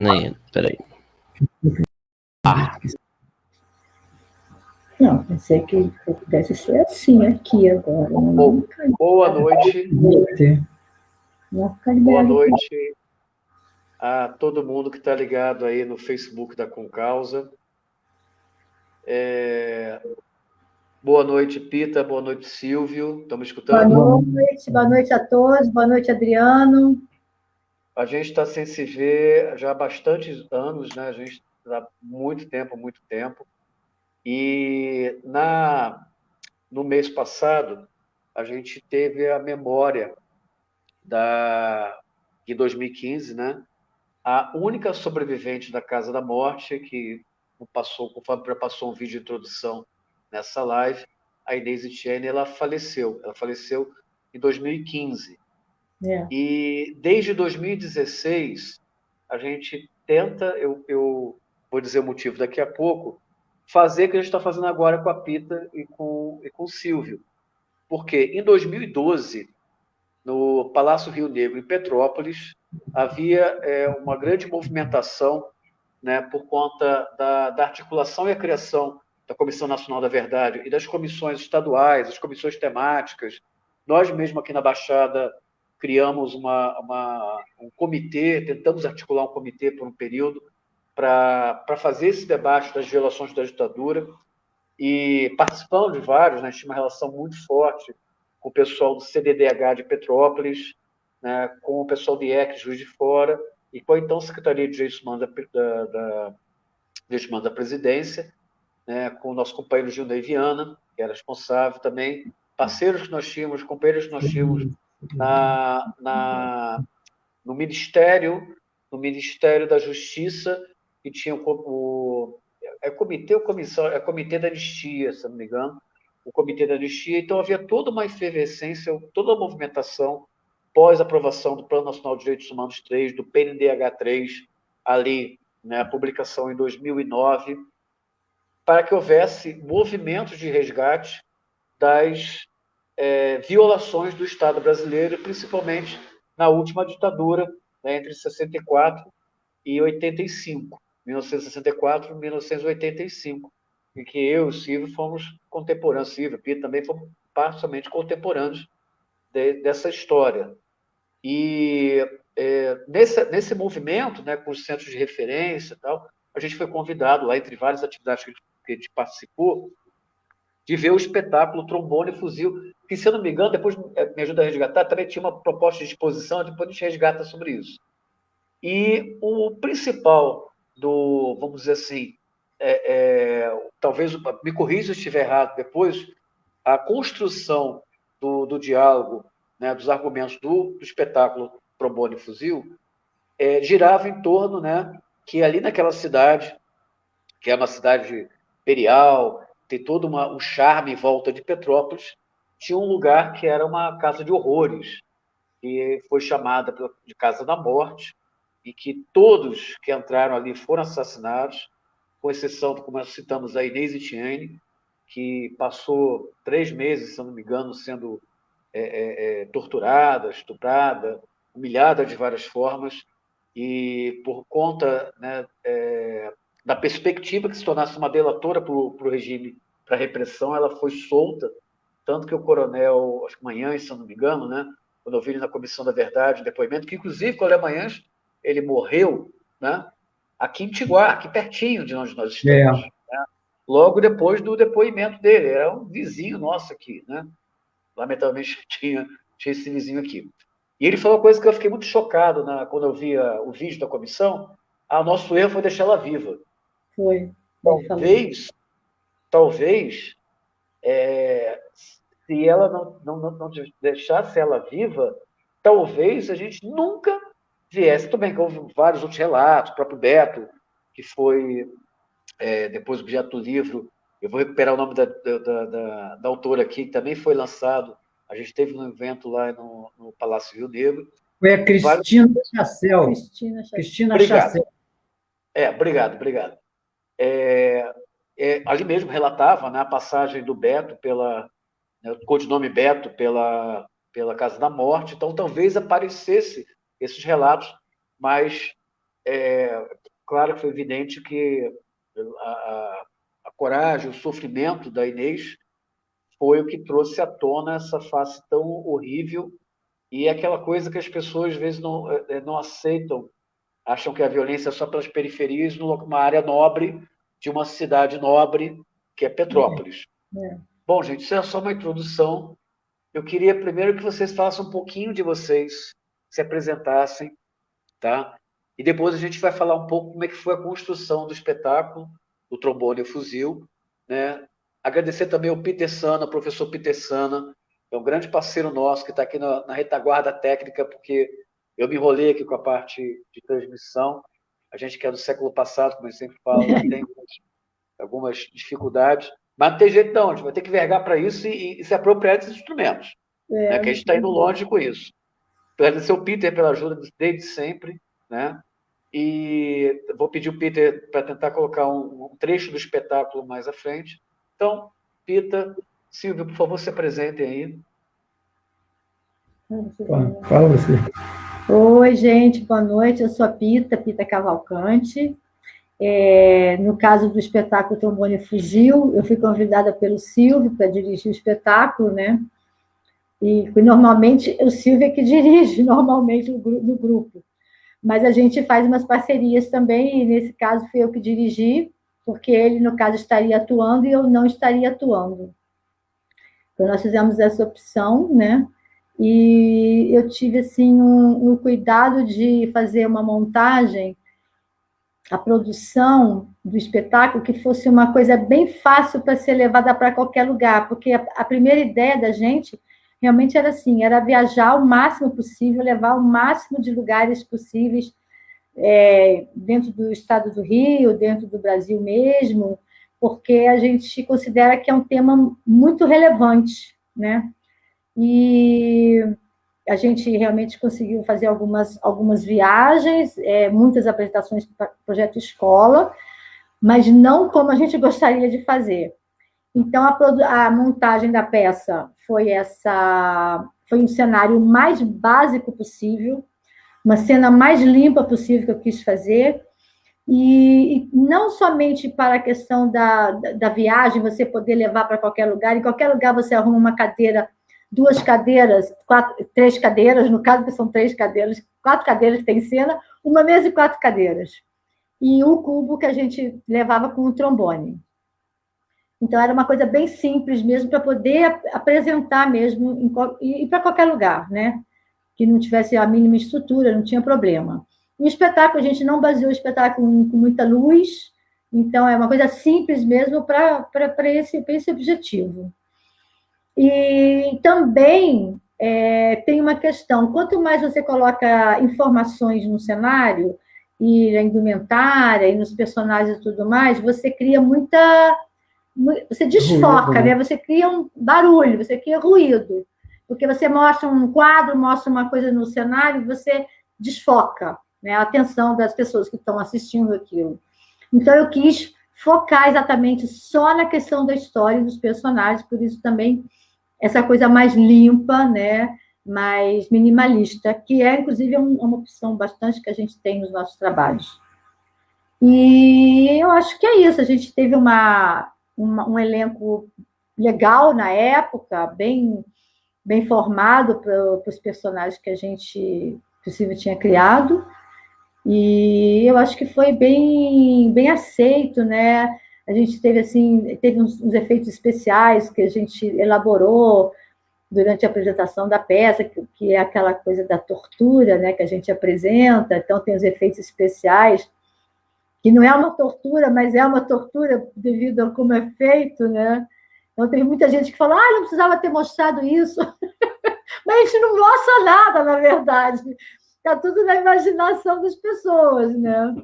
Nem, peraí. Ah. Não, pensei que pudesse ser assim aqui agora. Boa, boa noite. Boa noite a todo mundo que está ligado aí no Facebook da Concausa. É... Boa noite, Pita. Boa noite, Silvio. Estamos escutando? Boa noite, boa noite a todos. Boa noite, Adriano. A gente está sem se ver já há bastantes anos, né? A gente há muito tempo, muito tempo. E na no mês passado a gente teve a memória da de 2015, né? A única sobrevivente da Casa da Morte que passou, conforme passou um vídeo de introdução nessa live, a Inês Etienne, ela faleceu. Ela faleceu em 2015. É. E desde 2016, a gente tenta, eu, eu vou dizer o motivo daqui a pouco, fazer o que a gente está fazendo agora com a Pita e com, e com o Silvio. Porque em 2012, no Palácio Rio Negro, em Petrópolis, havia é, uma grande movimentação né, por conta da, da articulação e a criação da Comissão Nacional da Verdade e das comissões estaduais, as comissões temáticas. Nós mesmo aqui na Baixada criamos uma, uma, um comitê, tentamos articular um comitê por um período para fazer esse debate das violações da ditadura. E participando de vários, né, tinha uma relação muito forte com o pessoal do CDDH de Petrópolis, né, com o pessoal do IEC Juiz de Fora e com a então Secretaria de Direitos Humanos da, da, da, da Presidência, né, com o nosso companheiro Gilney Viana, que era responsável também, parceiros que nós tínhamos, companheiros que nós tínhamos na, na, no Ministério, no Ministério da Justiça, que tinha o, o é comitê ou comissão, é comitê da anistia, se não me engano, o comitê da anistia, então havia toda uma efervescência, toda a movimentação pós-aprovação do Plano Nacional de Direitos Humanos 3, do PNDH 3, ali, né, a publicação em 2009, para que houvesse movimentos de resgate das é, violações do Estado brasileiro, principalmente na última ditadura, né, entre 64 e 85, 1964 e 1985, em que eu e o Silvio fomos contemporâneos, Silvio e Pia também fomos parcialmente contemporâneos de, dessa história. E é, nesse, nesse movimento, né, com os centros de referência e tal, a gente foi convidado lá, entre várias atividades que a gente participou, de ver o espetáculo Trombone e Fuzil, que, se eu não me engano, depois é, me ajuda a resgatar, também tinha uma proposta de exposição, depois a gente resgata sobre isso. E o principal do, vamos dizer assim, é, é, talvez, me corrija se estiver errado depois, a construção do, do diálogo, né, dos argumentos do, do espetáculo Trombone e Fuzil, é, girava em torno né, que ali naquela cidade, que é uma cidade imperial, tem todo uma, um charme em volta de Petrópolis, tinha um lugar que era uma casa de horrores, que foi chamada de Casa da Morte, e que todos que entraram ali foram assassinados, com exceção, como nós citamos, a Inês Etienne, que passou três meses, se não me engano, sendo é, é, é, torturada, estuprada, humilhada de várias formas, e por conta né, é, da perspectiva que se tornasse uma delatora para o regime, para a repressão, ela foi solta, tanto que o coronel, acho que Manhães, se eu não me engano, né, quando eu vi ele na Comissão da Verdade, depoimento, que inclusive o coronel Manhães, ele morreu né, aqui em Tiguá, aqui pertinho de onde nós estamos, é. né, logo depois do depoimento dele, era um vizinho nosso aqui, né, lamentavelmente tinha, tinha esse vizinho aqui. E ele falou uma coisa que eu fiquei muito chocado na, quando eu via o vídeo da comissão, ah, o nosso erro foi deixar ela viva. Foi. Talvez, talvez, é, se ela não, não, não deixasse ela viva, talvez a gente nunca viesse. Tudo bem que houve vários outros relatos, o próprio Beto, que foi é, depois objeto do livro, eu vou recuperar o nome da, da, da, da, autora aqui, que também foi lançado, a gente teve um evento lá no, no Palácio Rio Negro. Foi a Cristina Chassel. Cristina, Cristina obrigado. Chassel. É, obrigado, obrigado é, é, ali mesmo relatava né, a passagem do Beto pela, né, o codinome Beto pela, pela Casa da Morte, então talvez aparecesse esses relatos mais é, claro que foi evidente que a, a, a coragem, o sofrimento da Inês foi o que trouxe à tona essa face tão horrível e aquela coisa que as pessoas às vezes não, é, não aceitam, acham que a violência é só pelas periferias, numa área nobre de uma cidade nobre que é Petrópolis. É. É. Bom, gente, isso é só uma introdução. Eu queria primeiro que vocês falassem um pouquinho de vocês, se apresentassem, tá? E depois a gente vai falar um pouco como é que foi a construção do espetáculo, do trombone e o fuzil, né? Agradecer também ao Peter Sana, professor Peter Sana, é um grande parceiro nosso que está aqui na, na, retaguarda técnica, porque eu me enrolei aqui com a parte de transmissão. A gente que é do século passado, como eu sempre falo, tem algumas dificuldades, mas não tem jeito não, a gente vai ter que vergar para isso e, e, se apropriar desses instrumentos. É, né? Que a gente está indo longe com isso. Agradecer ao Peter pela ajuda desde sempre, né? E vou pedir o Peter para tentar colocar um, um trecho do espetáculo mais à frente. Então, Pita, Silvio, por favor, se apresentem aí. Fala você. Oi, gente, boa noite. Eu sou a Pita, Pita Cavalcante. É, no caso do espetáculo Trombone Fugiu, eu fui convidada pelo Silvio para dirigir o espetáculo, né? E normalmente o Silvio é que dirige normalmente no grupo. Mas a gente faz umas parcerias também, e nesse caso fui eu que dirigi, porque ele, no caso, estaria atuando e eu não estaria atuando. Então, nós fizemos essa opção, né? E eu tive, assim, um, um cuidado de fazer uma montagem, a produção do espetáculo, que fosse uma coisa bem fácil para ser levada para qualquer lugar, porque a, a primeira ideia da gente realmente era assim, era viajar o máximo possível, levar o máximo de lugares possíveis é, dentro do estado do Rio, dentro do Brasil mesmo, porque a gente considera que é um tema muito relevante, né? E a gente realmente conseguiu fazer algumas, algumas viagens, é, muitas apresentações para projeto escola, mas não como a gente gostaria de fazer. Então, a, a montagem da peça foi essa, foi um cenário mais básico possível, uma cena mais limpa possível que eu quis fazer, e, e não somente para a questão da, da, da viagem, você poder levar para qualquer lugar, em qualquer lugar você arruma uma cadeira, duas cadeiras, quatro, três cadeiras, no caso que são três cadeiras, quatro cadeiras que tem cena, uma mesa e quatro cadeiras. E um cubo que a gente levava com o trombone. Então, era uma coisa bem simples mesmo, para poder apresentar mesmo, em, e para qualquer lugar, né? que não tivesse a mínima estrutura, não tinha problema. O espetáculo, a gente não baseou o espetáculo com muita luz, então é uma coisa simples mesmo para esse, esse objetivo. E também é, tem uma questão: quanto mais você coloca informações no cenário, e na indumentária, e nos personagens e tudo mais, você cria muita. Você desfoca, ruído. né? Você cria um barulho, você cria ruído porque você mostra um quadro, mostra uma coisa no cenário, você desfoca né, a atenção das pessoas que estão assistindo aquilo. Então, eu quis focar exatamente só na questão da história e dos personagens, por isso também essa coisa mais limpa, né, mais minimalista, que é, inclusive, uma opção bastante que a gente tem nos nossos trabalhos. E eu acho que é isso, a gente teve uma, uma um elenco legal na época, bem bem formado para os personagens que a gente, possível, tinha criado. E eu acho que foi bem, bem aceito, né? A gente teve, assim, teve uns, uns efeitos especiais que a gente elaborou durante a apresentação da peça, que, que, é aquela coisa da tortura, né, que a gente apresenta, então tem os efeitos especiais, que não é uma tortura, mas é uma tortura devido a como é feito, né? Então, tem muita gente que fala, ah, não precisava ter mostrado isso. Mas a gente não mostra nada, na verdade. Está tudo na imaginação das pessoas, né?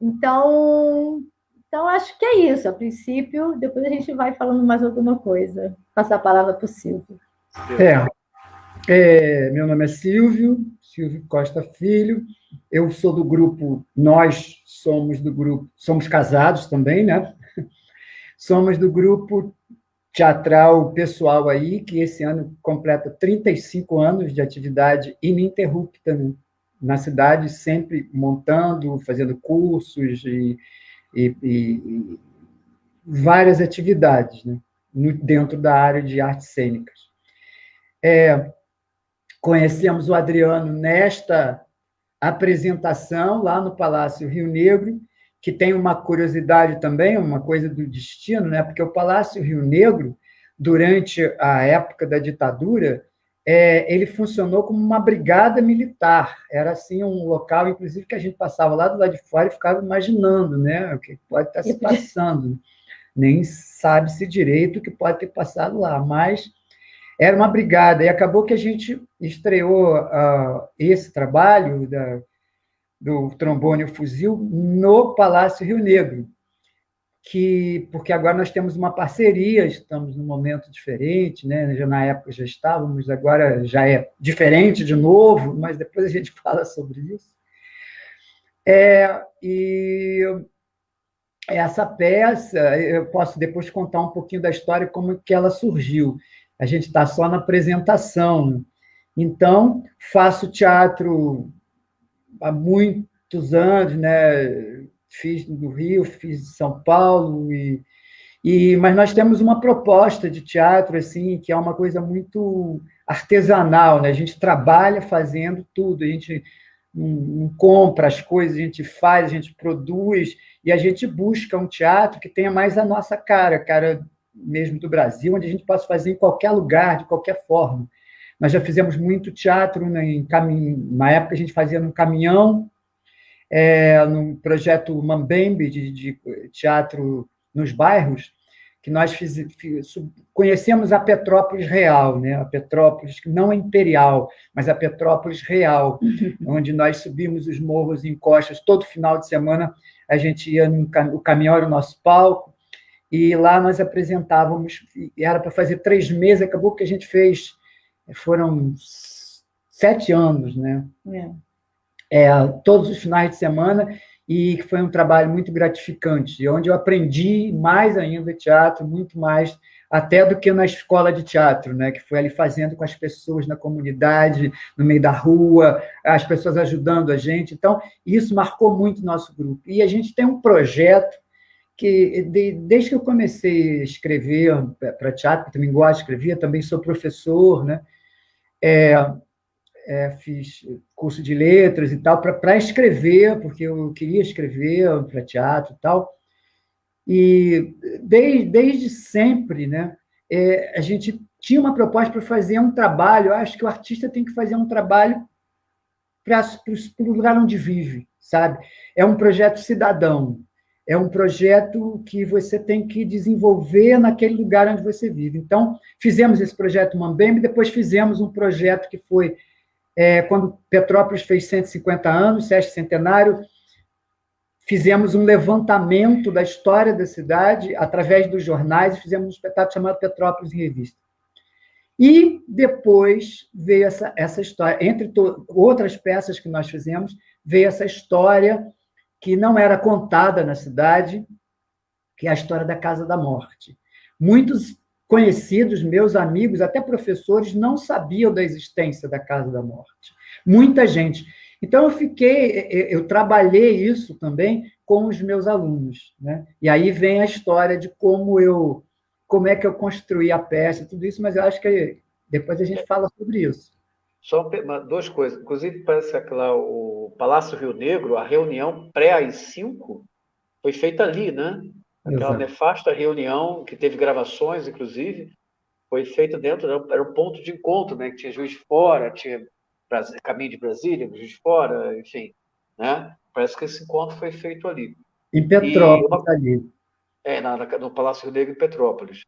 Então, então, acho que é isso. A princípio, depois a gente vai falando mais alguma coisa. Passar a palavra para o Silvio. É, é, meu nome é Silvio, Silvio Costa Filho. Eu sou do grupo, nós somos do grupo, somos casados também, né? Somos do grupo teatral pessoal aí, que esse ano completa 35 anos de atividade ininterrupta. Na cidade, sempre montando, fazendo cursos e, e, e várias atividades né, dentro da área de artes cênicas. É, conhecemos o Adriano nesta apresentação lá no Palácio Rio Negro, que tem uma curiosidade também, uma coisa do destino, né? porque o Palácio Rio Negro, durante a época da ditadura, é, ele funcionou como uma brigada militar. Era assim um local, inclusive, que a gente passava lá do lado de fora e ficava imaginando né, o que pode estar se passando. Nem sabe-se direito o que pode ter passado lá, mas era uma brigada. E acabou que a gente estreou uh, esse trabalho da, do trombone e fuzil no Palácio Rio Negro, que porque agora nós temos uma parceria, estamos num momento diferente, né? Já na época já estávamos, agora já é diferente de novo, mas depois a gente fala sobre isso. É, e essa peça, eu posso depois contar um pouquinho da história como que ela surgiu. A gente está só na apresentação. Então, faço teatro há muitos anos, né? Fiz no Rio, fiz em São Paulo, e, e, mas nós temos uma proposta de teatro assim que é uma coisa muito artesanal, né? a gente trabalha fazendo tudo, a gente não, não compra as coisas, a gente faz, a gente produz, e a gente busca um teatro que tenha mais a nossa cara, cara mesmo do Brasil, onde a gente possa fazer em qualquer lugar, de qualquer forma. Nós já fizemos muito teatro, né, em na época a gente fazia no caminhão, é, no projeto Mambembe, de, de, teatro nos bairros, que nós fiz, conhecemos a Petrópolis real, né? a Petrópolis não imperial, mas a Petrópolis real, uhum. onde nós subimos os morros em costas, todo final de semana a gente ia, no, o caminhão era o nosso palco, e lá nós apresentávamos, era para fazer três meses, acabou que a gente fez, foram sete anos, né? É é, todos os finais de semana, e foi um trabalho muito gratificante, onde eu aprendi mais ainda teatro, muito mais até do que na escola de teatro, né, que foi ali fazendo com as pessoas na comunidade, no meio da rua, as pessoas ajudando a gente. Então, isso marcou muito nosso grupo. E a gente tem um projeto que, de, desde que eu comecei a escrever para teatro, que também gosto de escrever, também sou professor, né, é, é, fiz curso de letras e tal, para escrever, porque eu queria escrever para teatro e tal. E desde, desde sempre, né, é, a gente tinha uma proposta para fazer um trabalho, eu acho que o artista tem que fazer um trabalho para o lugar onde vive, sabe? É um projeto cidadão, é um projeto que você tem que desenvolver naquele lugar onde você vive. Então, fizemos esse projeto Mambembe, depois fizemos um projeto que foi é, quando Petrópolis fez 150 anos, sexto centenário, fizemos um levantamento da história da cidade através dos jornais e fizemos um espetáculo chamado Petrópolis em Revista. E depois veio essa, essa história, entre outras peças que nós fizemos, veio essa história que não era contada na cidade, que é a história da Casa da Morte. Muitos conhecidos, meus amigos, até professores, não sabiam da existência da Casa da Morte. Muita gente. Então, eu fiquei, eu trabalhei isso também com os meus alunos. Né? E aí vem a história de como eu, como é que eu construí a peça, tudo isso, mas eu acho que depois a gente fala sobre isso. Só duas coisas. Inclusive, parece que lá o Palácio Rio Negro, a reunião pré-AI-5 foi feita ali, né? Aquela Exato. nefasta reunião, que teve gravações, inclusive, foi feita dentro, era um ponto de encontro, né? Que tinha Juiz Fora, tinha Caminho de Brasília, Juiz de Fora, enfim, né? Parece que esse encontro foi feito ali. Em Petrópolis, uma, ali. É, na, no Palácio Rio Negro, em Petrópolis.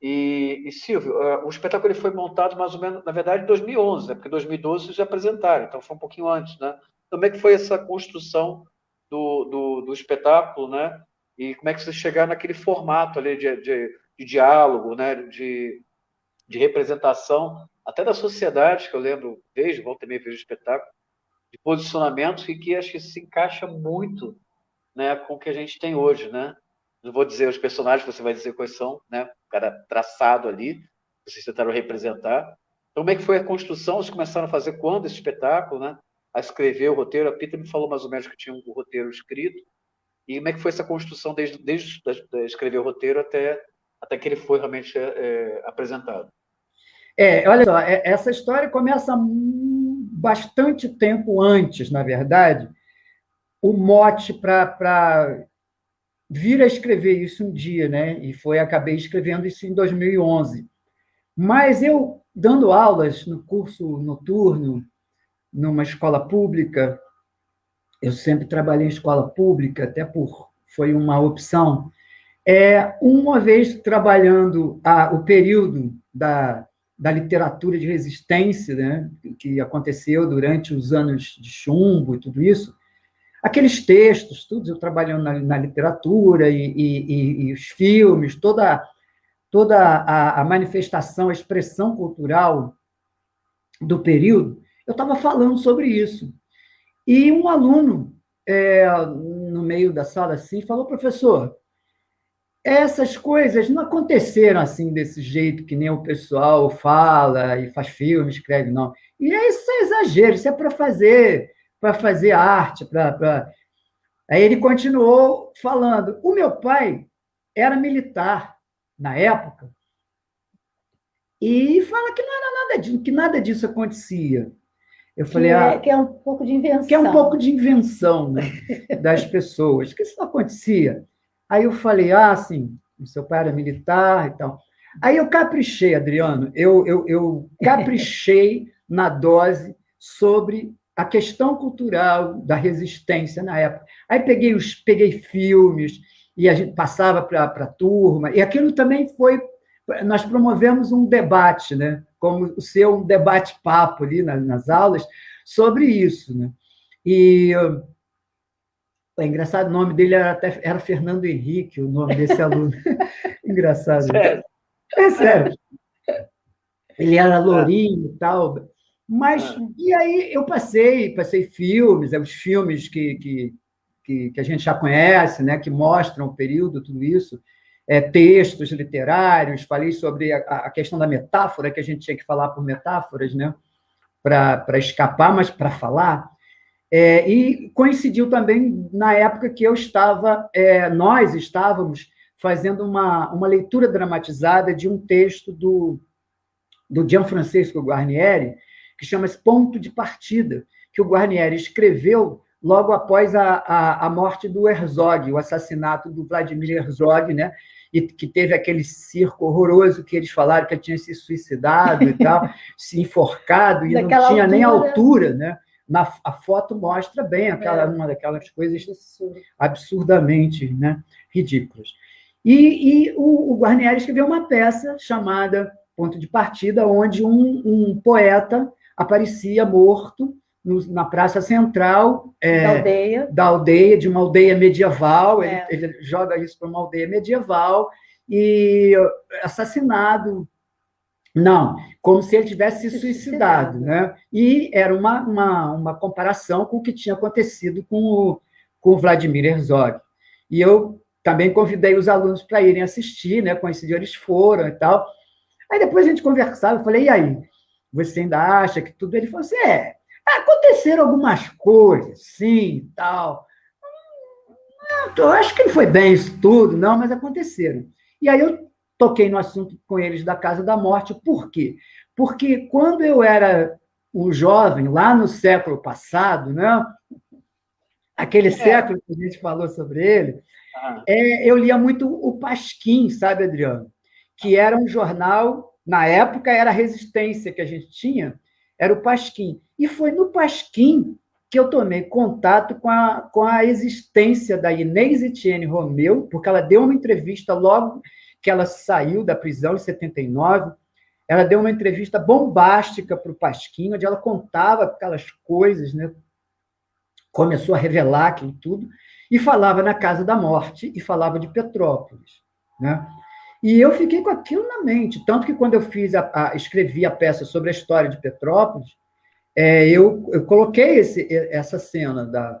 E, e Silvio, uh, o espetáculo ele foi montado mais ou menos, na verdade, em 2011, né? porque em 2012 vocês já apresentaram, então foi um pouquinho antes, né? Como é que foi essa construção do, do, do espetáculo, né? E como é que você chegar naquele formato ali de, de, de diálogo, né? de, de representação, até da sociedade, que eu lembro, vejo, volta também vejo espetáculo, de posicionamentos e que acho que se encaixa muito né, com o que a gente tem hoje, né? Não vou dizer os personagens, você vai dizer quais são, né? O cara traçado ali, vocês tentaram representar. Então, como é que foi a construção? Vocês começaram a fazer quando esse espetáculo, né? a escrever o roteiro? A Pita me falou mais ou menos que tinha um roteiro escrito. E como é que foi essa construção desde, desde escrever o roteiro até, até que ele foi realmente é, apresentado? É, olha só, é, essa história começa bastante tempo antes, na verdade, o mote para vir a escrever isso um dia, né? E foi acabei escrevendo isso em 2011. Mas eu dando aulas no curso noturno numa escola pública, eu sempre trabalhei em escola pública, até por foi uma opção. É, uma vez trabalhando a, o período da, da literatura de resistência, né, que aconteceu durante os anos de chumbo e tudo isso, aqueles textos, tudo, eu trabalhando na, na literatura e, e, e, os filmes, toda, toda a, a, manifestação, a expressão cultural do período, eu estava falando sobre isso. E um aluno, é, no meio da sala assim, falou, professor, essas coisas não aconteceram assim, desse jeito que nem o pessoal fala e faz filme, escreve, não. E isso é exagero, isso é para fazer para fazer arte, para. Pra... Aí ele continuou falando. O meu pai era militar na época e fala que não era nada disso, que nada disso acontecia. Eu falei, que é, ah, que é um pouco de invenção. Que é um pouco de invenção né, das pessoas, que isso não acontecia. Aí eu falei, ah, sim, seu pai era militar e tal. Aí eu caprichei, Adriano, eu, eu, eu caprichei na dose sobre a questão cultural da resistência na época. Aí peguei os peguei filmes e a gente passava para a turma, e aquilo também foi. Nós promovemos um debate, né? Como o seu um debate-papo ali nas, nas, aulas, sobre isso. Né? E é engraçado, o nome dele era, até, era Fernando Henrique, o nome desse aluno. engraçado. Sério? É sério. Ele era lourinho e tal, mas, ah. e aí eu passei, passei filmes, é, os filmes que, que, que, que, a gente já conhece, né, que mostram o período, tudo isso, é, textos literários, falei sobre a, a, questão da metáfora, que a gente tinha que falar por metáforas, né, para escapar, mas para falar. É, e coincidiu também na época que eu estava, é, nós estávamos fazendo uma, uma leitura dramatizada de um texto do, do Gianfrancesco Guarnieri, que chama-se Ponto de Partida, que o Guarnieri escreveu logo após a, a, a, morte do Herzog, o assassinato do Vladimir Herzog, né? E que teve aquele circo horroroso que eles falaram que ele tinha se suicidado e tal, se enforcado, e Daquela não tinha altura. nem altura, né? Na, a foto mostra bem aquela, é. uma daquelas coisas absurdamente né, ridículas. E, e o, o Guarnieri escreveu uma peça chamada Ponto de Partida, onde um, um poeta aparecia morto no, na praça central é, da, aldeia. da aldeia, de uma aldeia medieval. É. Ele, ele, joga isso para uma aldeia medieval e assassinado. Não, como se ele tivesse se suicidado. Né? E era uma, uma, uma comparação com o que tinha acontecido com o, com o Vladimir Herzog. E eu também convidei os alunos para irem assistir, né? coincidiu, eles foram e tal. Aí depois a gente conversava, eu falei, e aí? você ainda acha que tudo. Ele falou assim: é, aconteceram algumas coisas, sim, tal. Eu acho que não foi bem isso tudo, não, mas aconteceram. E aí eu toquei no assunto com eles da Casa da Morte, por quê? Porque quando eu era um jovem, lá no século passado, né? aquele é. século que a gente falou sobre ele, ah. é, eu lia muito o Pasquim, sabe, Adriano? Que era um jornal na época era a resistência que a gente tinha, era o Pasquim. E foi no Pasquim que eu tomei contato com a, com a existência da Inês Etienne Romeu, porque ela deu uma entrevista logo que ela saiu da prisão em 79. Ela deu uma entrevista bombástica para o Pasquim, onde ela contava aquelas coisas, né? começou a revelar aquilo tudo, e falava na Casa da Morte, e falava de Petrópolis. Né? E eu fiquei com aquilo na mente, tanto que quando eu fiz a, a escrevi a peça sobre a história de Petrópolis, é, eu, eu coloquei esse, essa cena da,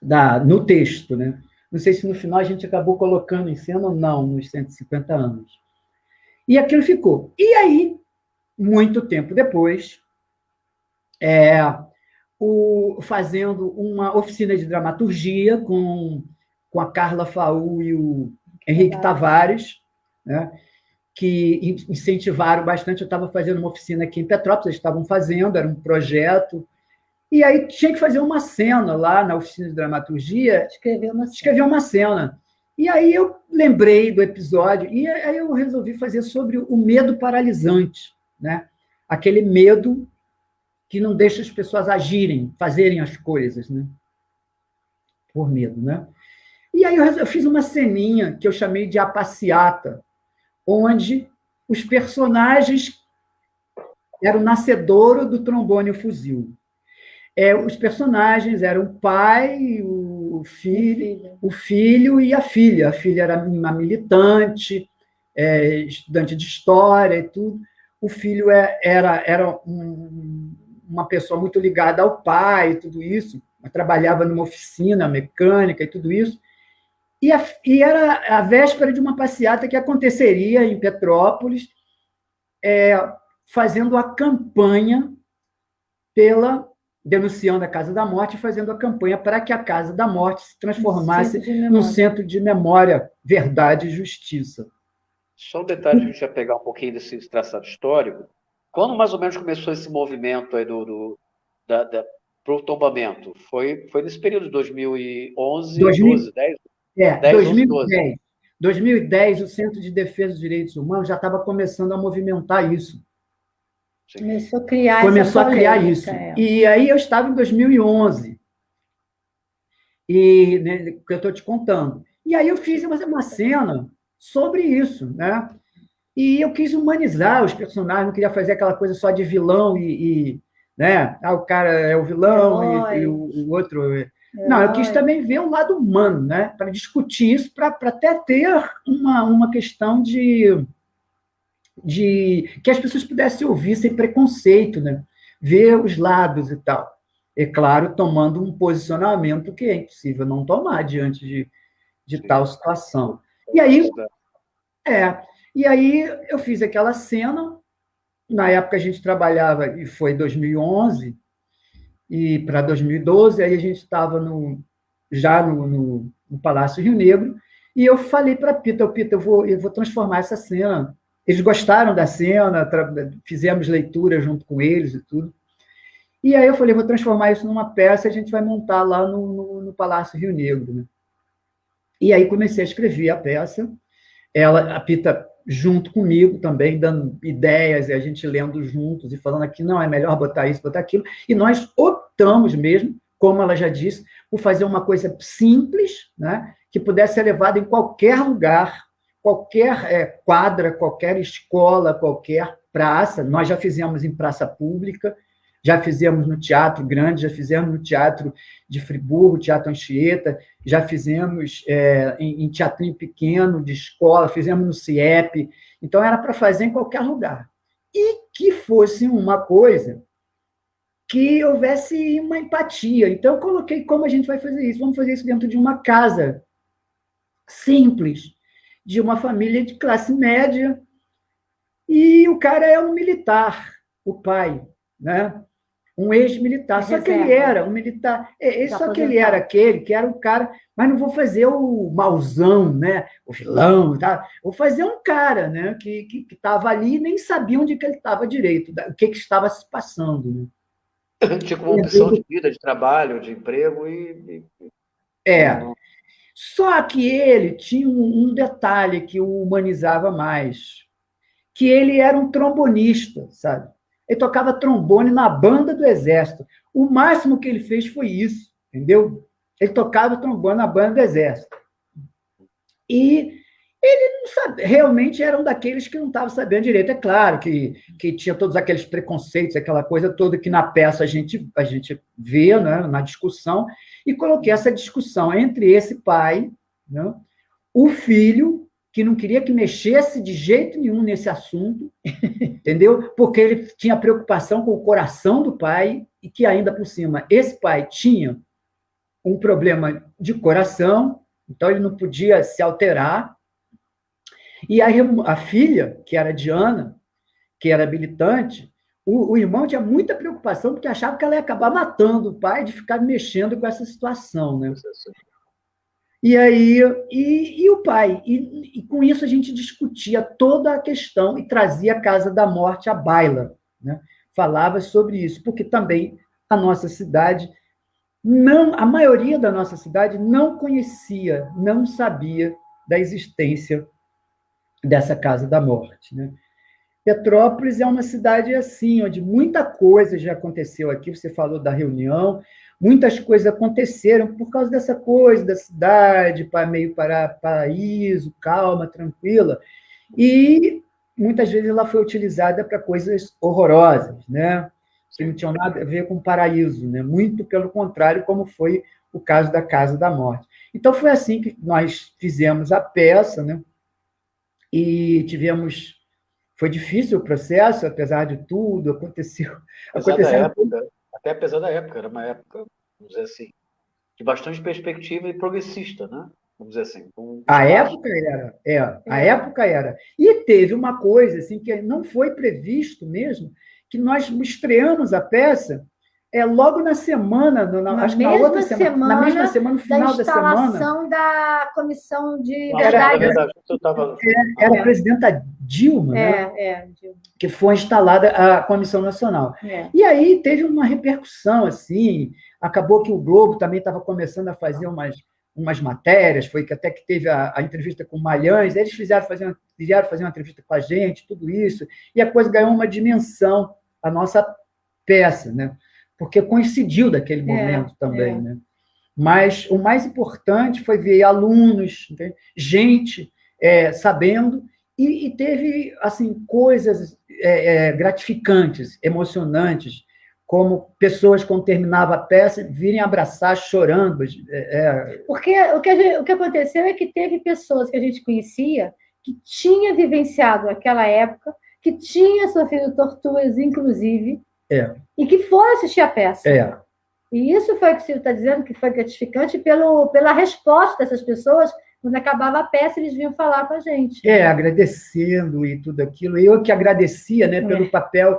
da, no texto, né? Não sei se no final a gente acabou colocando em cena ou não, nos 150 anos. E aquilo ficou. E aí, muito tempo depois, é, o, fazendo uma oficina de dramaturgia com, com a Carla Faú e o Henrique Tavares, né? Que incentivaram bastante. Eu estava fazendo uma oficina aqui em Petrópolis, eles estavam fazendo, era um projeto. E aí tinha que fazer uma cena lá na oficina de dramaturgia. Escrever uma cena. Escrever uma cena. E aí eu lembrei do episódio, e aí eu resolvi fazer sobre o medo paralisante, né? aquele medo que não deixa as pessoas agirem, fazerem as coisas, né? por medo. Né? E aí eu fiz uma ceninha que eu chamei de A Passeata, onde os personagens eram o nascedouro do trombone e o fuzil. É, os personagens eram o pai, o filho, o filho e a filha. A filha era uma militante, é, estudante de história e tudo. O filho é, era, era um, uma pessoa muito ligada ao pai e tudo isso, trabalhava numa oficina mecânica e tudo isso. E, a, e, era a véspera de uma passeata que aconteceria em Petrópolis, é, fazendo a campanha pela denunciando a Casa da Morte e fazendo a campanha para que a Casa da Morte se transformasse no centro de memória, verdade e justiça. Só um detalhe, a gente vai pegar um pouquinho desse traçado histórico. Quando mais ou menos começou esse movimento aí do, do da, da, para o tombamento? Foi, foi nesse período de 2011, 2000, 12, 10? É, 10, 2010. 11, 2010, o Centro de Defesa dos Direitos Humanos já estava começando a movimentar isso. Começou a criar Começou a criar isso. É. E aí eu estava em 2011. E né, que eu estou te contando. E aí eu fiz uma, uma cena sobre isso, né? E eu quis humanizar os personagens, não queria fazer aquela coisa só de vilão e, e né? Ah, o cara é o vilão e, e o, o, outro é não, eu quis também ver o lado humano, né? para discutir isso, para até ter uma, uma questão de, de que as pessoas pudessem ouvir sem preconceito, né? ver os lados e tal. É claro, tomando um posicionamento que é impossível não tomar diante de, de tal situação. E aí, é, e aí eu fiz aquela cena, na época a gente trabalhava, e foi 2011, e para 2012, aí a gente estava no, já no, no, no, Palácio Rio Negro, e eu falei para Pita, Pita, eu vou, eu vou transformar essa cena. Eles gostaram da cena, fizemos leitura junto com eles e tudo. E aí eu falei, vou transformar isso numa peça, a gente vai montar lá no, no, no Palácio Rio Negro. Né? E aí comecei a escrever a peça. Ela, a Pita junto comigo também, dando ideias, e a gente lendo juntos e falando aqui, não, é melhor botar isso, botar aquilo. E nós optamos mesmo, como ela já disse, por fazer uma coisa simples, né, que pudesse ser levada em qualquer lugar, qualquer é, quadra, qualquer escola, qualquer praça. Nós já fizemos em praça pública, já fizemos no Teatro Grande, já fizemos no Teatro de Friburgo, Teatro Anchieta, já fizemos é, em, em teatrinho pequeno, de escola, fizemos no CIEP. Então, era para fazer em qualquer lugar. E que fosse uma coisa que houvesse uma empatia. Então, eu coloquei como a gente vai fazer isso. Vamos fazer isso dentro de uma casa simples, de uma família de classe média, e o cara é um militar, o pai, né? Um ex-militar. Só que ele era um militar. É, só que ele era aquele que era um cara, mas não vou fazer o mauzão, né? o vilão, tá? vou fazer um cara né? que estava ali e nem sabia onde que ele estava direito, o que, que estava se passando. Né? Tinha como opção de vida, de trabalho, de emprego e. É. Só que ele tinha um detalhe que o humanizava mais, que ele era um trombonista, sabe? Ele tocava trombone na banda do Exército. O máximo que ele fez foi isso, entendeu? Ele tocava trombone na banda do Exército. E ele não realmente era um daqueles que não estava sabendo direito. É claro que, que tinha todos aqueles preconceitos, aquela coisa toda que na peça a gente, a gente vê, né, na discussão, e coloquei essa discussão entre esse pai, né, o filho que não queria que mexesse de jeito nenhum nesse assunto, entendeu? Porque ele tinha preocupação com o coração do pai e que ainda por cima esse pai tinha um problema de coração, então ele não podia se alterar. E a, a filha, que era Diana, que era habilitante, o, o, irmão tinha muita preocupação porque achava que ela ia acabar matando o pai de ficar mexendo com essa situação, né? E aí, e, e o pai, e, e, com isso a gente discutia toda a questão e trazia a Casa da Morte à baila, né? Falava sobre isso, porque também a nossa cidade não, a maioria da nossa cidade não conhecia, não sabia da existência dessa Casa da Morte, né? Petrópolis é uma cidade assim, onde muita coisa já aconteceu aqui. Você falou da reunião, muitas coisas aconteceram por causa dessa coisa da cidade, meio para paraíso, calma, tranquila. E muitas vezes ela foi utilizada para coisas horrorosas, né? Que não tinham nada a ver com paraíso, né? Muito pelo contrário, como foi o caso da Casa da Morte. Então foi assim que nós fizemos a peça, né? E tivemos foi difícil o processo, apesar de tudo, aconteceu. Apesar aconteceu até apesar da época, era uma época, vamos dizer assim, de bastante perspectiva e progressista, né? Vamos dizer assim. Um a época era, é, a é. época era. E teve uma coisa assim que não foi previsto mesmo, que nós estreamos a peça é logo na semana, na, na acho que na outra semana, semana, na mesma semana, no final da, semana. Da instalação da comissão de verdade. verdade tava... era, era a presidenta Dilma, é, né? é, Dilma. que foi instalada a Comissão Nacional. É. E aí teve uma repercussão, assim, acabou que o Globo também estava começando a fazer umas, umas matérias, foi que até que teve a, a entrevista com o Malhães, eles fizeram fazer, uma, fizeram fazer uma entrevista com a gente, tudo isso, e a coisa ganhou uma dimensão, a nossa peça, né? Porque coincidiu daquele é, momento é, também, é. né? Mas o mais importante foi ver alunos, entende? gente é, sabendo e, e, teve assim coisas é, é, gratificantes, emocionantes, como pessoas quando terminava a peça virem abraçar chorando. Porque o que, gente, o que aconteceu é que teve pessoas que a gente conhecia que tinha vivenciado aquela época, que tinha sofrido torturas, inclusive, é. E que foram assistir a peça. É. E isso foi o que o Silvio está dizendo, que foi gratificante pelo, pela resposta dessas pessoas. Quando acabava a peça, eles vinham falar com a gente. É, agradecendo e tudo aquilo. Eu que agradecia né, pelo é. papel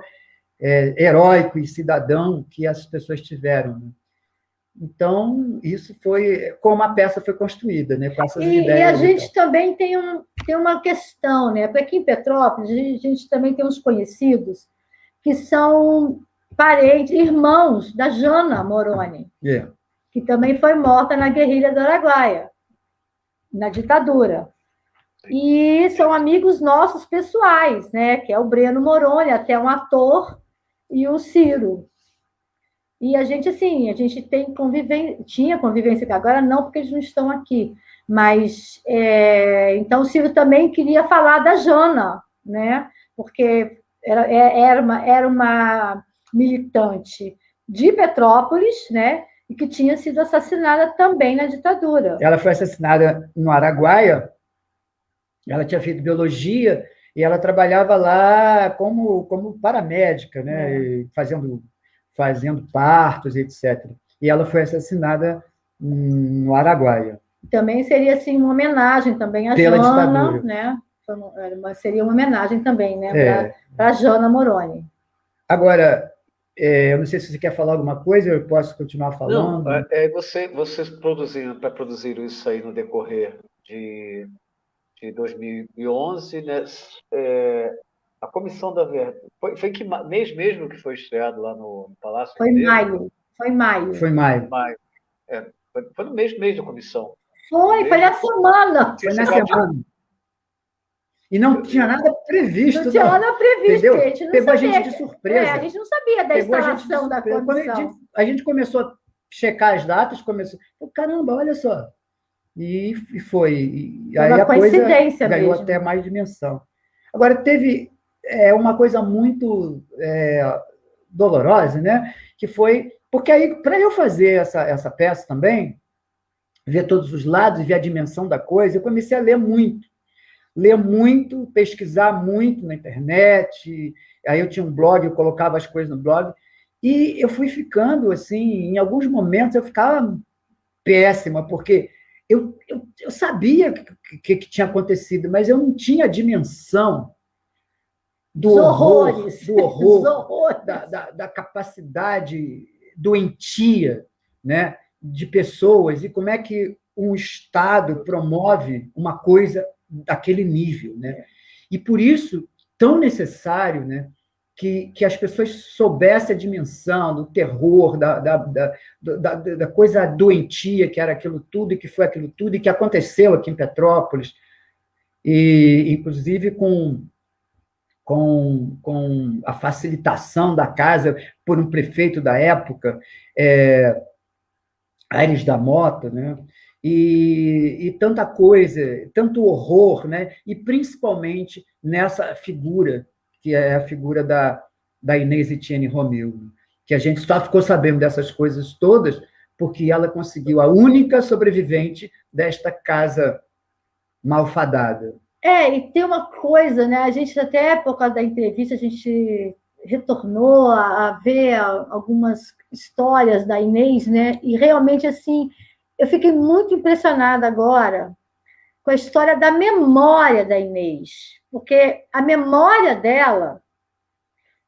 é, heróico e cidadão que as pessoas tiveram. Né? Então, isso foi como a peça foi construída, né? Com essas e, ideias. E a gente também tem, um, tem uma questão, né? Porque aqui em Petrópolis, a gente, a gente também tem uns conhecidos que são parentes, irmãos da Jana Moroni, yeah. que também foi morta na guerrilha do Araguaia, na ditadura. E são amigos nossos pessoais, né? Que é o Breno Moroni, até um ator, e o Ciro. E a gente, assim, a gente tem convivência, tinha convivência, agora não, porque eles não estão aqui. Mas, é, então, o Ciro também queria falar da Jana, né? Porque era, é, era, uma, era uma militante de Petrópolis, né? E que tinha sido assassinada também na ditadura. Ela foi assassinada no Araguaia. Ela tinha feito biologia e ela trabalhava lá como, como paramédica, né? É. Fazendo, fazendo partos, etc. E ela foi assassinada no Araguaia. Também seria assim uma homenagem também à Pela ditadura. né? Seria uma homenagem também, né? É. Para Jana Moroni. Agora, é, eu não sei se você quer falar alguma coisa, eu posso continuar falando. Não, é, é você, vocês produziram, para produzir isso aí no decorrer de, de 2011, né? É, a Comissão da Verdade. Foi, foi que mês mesmo que foi estreado lá no, Palácio? Foi em maio. Foi maio. Foi maio. maio. É, foi, foi, no mês, mês da comissão. Foi, foi na semana. Foi na semana. E não tinha nada previsto. Não tinha nada previsto, entendeu? a gente não Pegou sabia. a gente de surpresa. É, a gente não sabia da Pegou instalação da comissão. A gente, a gente, começou a checar as datas, começou... Caramba, olha só. E, e foi. E aí a coisa ganhou mesmo. até mais dimensão. Agora, teve é, uma coisa muito é, dolorosa, né? Que foi... Porque aí, para eu fazer essa, essa peça também, ver todos os lados ver a dimensão da coisa, eu comecei a ler muito ler muito, pesquisar muito na internet. Aí eu tinha um blog, eu colocava as coisas no blog. E eu fui ficando, assim, em alguns momentos eu ficava péssima, porque eu, eu, eu sabia o que, que, que, tinha acontecido, mas eu não tinha a dimensão do horror, do horror, da, da, da, capacidade doentia né, de pessoas e como é que um Estado promove uma coisa daquele nível. Né? E por isso, tão necessário né, que, que as pessoas soubessem a dimensão do terror, da, da, da, da, coisa doentia que era aquilo tudo e que foi aquilo tudo e que aconteceu aqui em Petrópolis, e inclusive com com, com a facilitação da casa por um prefeito da época, é, Aires da Mota, né? E, e, tanta coisa, tanto horror, né? e principalmente nessa figura, que é a figura da, da Inês Etienne Romeu, que a gente só ficou sabendo dessas coisas todas porque ela conseguiu a única sobrevivente desta casa malfadada. É, e tem uma coisa, né? A gente até, por causa da entrevista, a gente retornou a, a ver algumas histórias da Inês, né? E realmente, assim, eu fiquei muito impressionada agora com a história da memória da Inês, porque a memória dela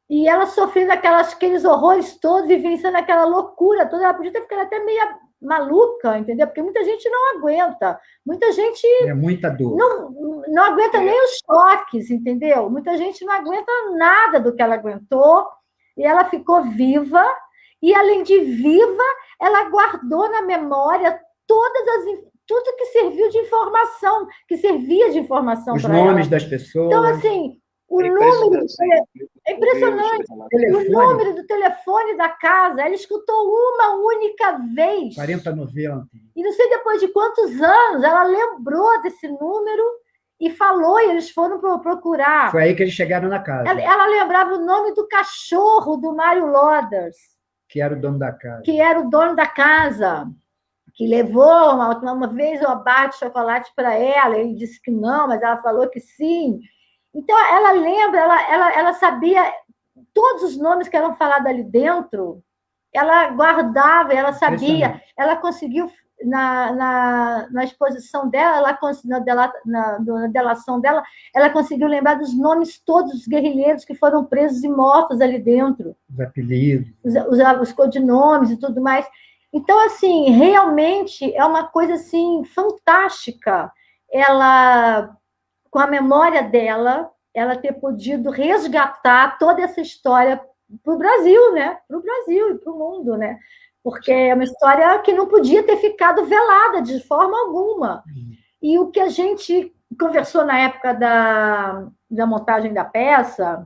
e ela sofrendo aquelas, aqueles horrores todos, vivenciando aquela loucura toda, ela podia ter ficado até meio maluca, entendeu? Porque muita gente não aguenta. Muita gente. É muita dor. Não, não aguenta é. nem os choques, entendeu? Muita gente não aguenta nada do que ela aguentou. E ela ficou viva. E, além de viva, ela guardou na memória todas as. Tudo que serviu de informação, que servia de informação para ela. Os nomes das pessoas. Então, assim, o é número do telefone, é impressionante. O número do telefone da casa, ela escutou uma única vez. 4090. E não sei depois de quantos anos ela lembrou desse número e falou, e eles foram procurar. Foi aí que eles chegaram na casa. Ela, ela lembrava o nome do cachorro do Mário Loders. Que era o dono da casa. Que era o dono da casa. Que levou uma, uma vez o abate de chocolate para ela. Ele disse que não, mas ela falou que sim. Então, ela lembra, ela, ela, ela sabia todos os nomes que eram falados ali dentro, ela guardava, ela sabia, ela conseguiu, na, na, na exposição dela, ela, na, dela, na, na delação dela, ela conseguiu lembrar dos nomes todos dos guerrilheiros que foram presos e mortos ali dentro. Os apelidos. Os, os, os codinomes e tudo mais. Então, assim, realmente é uma coisa, assim, fantástica. Ela com a memória dela, ela ter podido resgatar toda essa história para o Brasil, né? Para o Brasil e para o mundo, né? Porque é uma história que não podia ter ficado velada de forma alguma. E o que a gente conversou na época da, da montagem da peça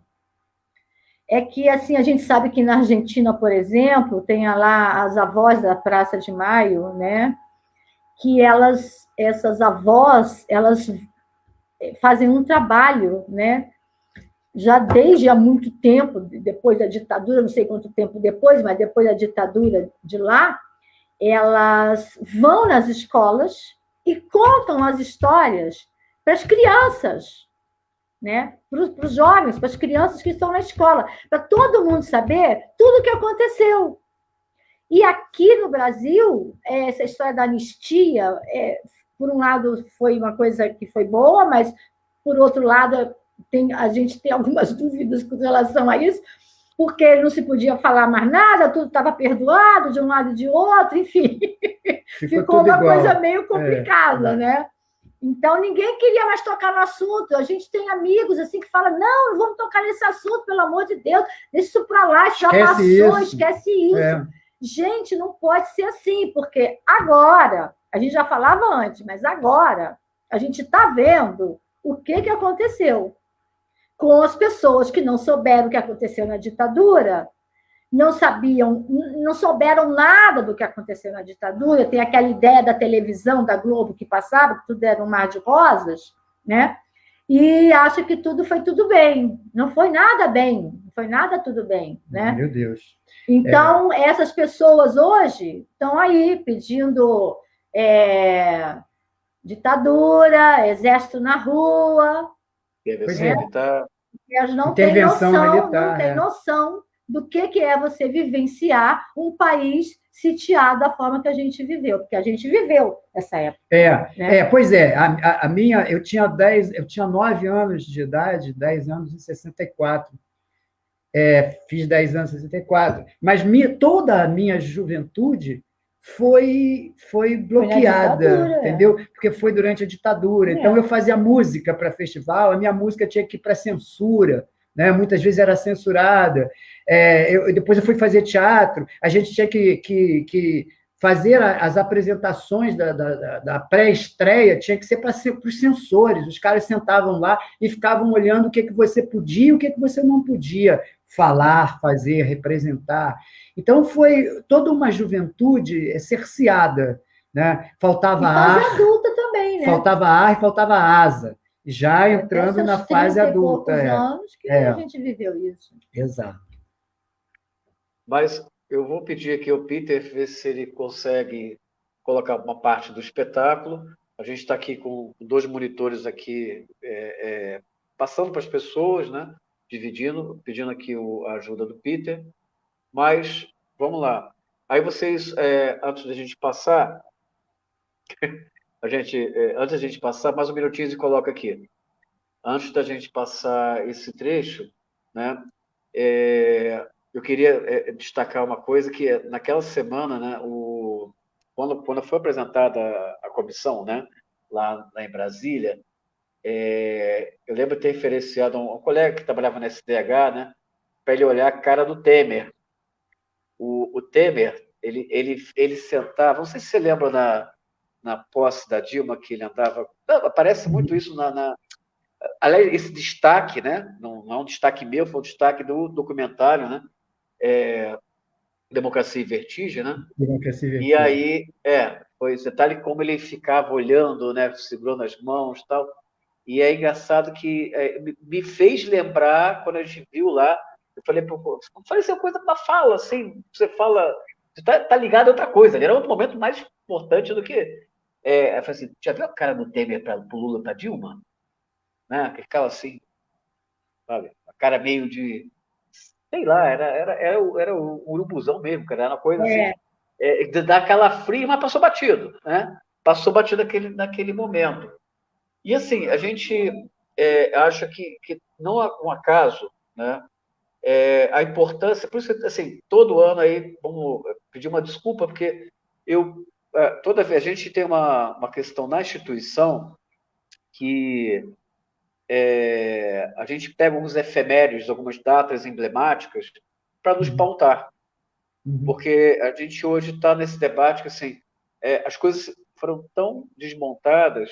é que assim a gente sabe que na Argentina, por exemplo, tem lá as avós da Praça de Maio, né? Que elas, essas avós, elas fazem um trabalho, né? Já desde há muito tempo, depois da ditadura, não sei quanto tempo depois, mas depois da ditadura de lá, elas vão nas escolas e contam as histórias para as crianças, né? para os jovens, para as crianças que estão na escola, para todo mundo saber tudo o que aconteceu. E aqui no Brasil, essa história da anistia é, por um lado, foi uma coisa que foi boa, mas, por outro lado, tem, a gente tem algumas dúvidas com relação a isso, porque não se podia falar mais nada, tudo estava perdoado de um lado e de outro, enfim. Ficou, Ficou uma igual. coisa meio complicada, é. né? Então, ninguém queria mais tocar no assunto. A gente tem amigos assim que falam: não, não vamos tocar nesse assunto, pelo amor de Deus, deixa isso para lá, já esquece passou, isso. esquece isso. É. Gente, não pode ser assim, porque agora a gente já falava antes, mas agora a gente está vendo o que, que aconteceu com as pessoas que não souberam o que aconteceu na ditadura, não sabiam, não souberam nada do que aconteceu na ditadura, tem aquela ideia da televisão, da Globo que passava, que tudo era um mar de rosas, né? E acha que tudo foi tudo bem. Não foi nada bem, não foi nada tudo bem, né? Meu Deus. Então, é... essas pessoas hoje estão aí pedindo é, ditadura, exército na rua. Intervenção né? militar. Elas não têm noção, militar, não têm é. noção do que, que é você vivenciar um país sitiado da forma que a gente viveu, porque a gente viveu essa época. É, né? é pois é, a, a, a, minha, eu tinha 10, eu tinha 9 anos de idade, 10 anos em 64. É, fiz 10 anos em 64, mas minha, toda a minha juventude foi foi bloqueada, é. entendeu? Porque foi durante a ditadura. É. Então eu fazia música para festival, a minha música tinha que ir para censura, né? Muitas vezes era censurada. É, eu, depois eu fui fazer teatro, a gente tinha que, que, que fazer as apresentações da, da, da pré-estreia, tinha que ser para os censores. Os caras sentavam lá e ficavam olhando o que, que você podia e o que, que você não podia falar, fazer, representar. Então foi toda uma juventude cerceada, né? Faltava ar, adulta também, né? Faltava ar e faltava asa. Já entrando na fase adulta. É. anos que é. a gente viveu isso. Exato. Mas eu vou pedir aqui ao Peter ver se ele consegue colocar uma parte do espetáculo. A gente está aqui com dois monitores aqui é, é, passando para as pessoas, né? Dividindo, pedindo aqui o, a ajuda do Peter. Mas, vamos lá. Aí vocês, é, antes da gente passar, a gente, é, antes da gente passar, mais um minutinho e coloca aqui. Antes da gente passar esse trecho, né, é, eu queria é, destacar uma coisa que é, naquela semana, né, o, quando, quando foi apresentada a, a comissão, né, lá, lá em Brasília, é, eu lembro de ter referenciado um, um, colega que trabalhava na SDH, né, para ele olhar a cara do Temer. O, o, Temer, ele, ele, ele sentava, não sei se você lembra na, na posse da Dilma, que ele andava. Aparece muito isso na. na aliás, esse destaque, né? Não, não, é um destaque meu, foi um destaque do documentário, né? É, Democracia e Vertigem, né? Democracia e Vertigem. E aí, é, foi detalhe como ele ficava olhando, né? Segurando as mãos tal. E é engraçado que é, me fez lembrar, quando a gente viu lá, eu falei, pô, falei assim, coisa para fala, assim, você fala, você tá, tá ligado a outra coisa, era outro momento mais importante do que. É, eu falei assim, já viu a cara do Temer para o Lula para Dilma? Né? Que ficava assim, sabe? A cara meio de. Sei lá, era, era, era, o, era o urubuzão mesmo, cara, era uma coisa é. assim. É, dá aquela fria, mas passou batido, né? Passou batido naquele, naquele momento. E assim, a gente é, acha que, que não é um acaso, né? É, a importância, por isso assim, todo ano aí, vamos pedir uma desculpa, porque eu, é, toda vez, a gente tem uma, uma questão na instituição que é, a gente pega alguns efemérides, algumas datas emblemáticas para nos uhum. pautar. Uhum. Porque a gente hoje está nesse debate que, assim, é, as coisas foram tão desmontadas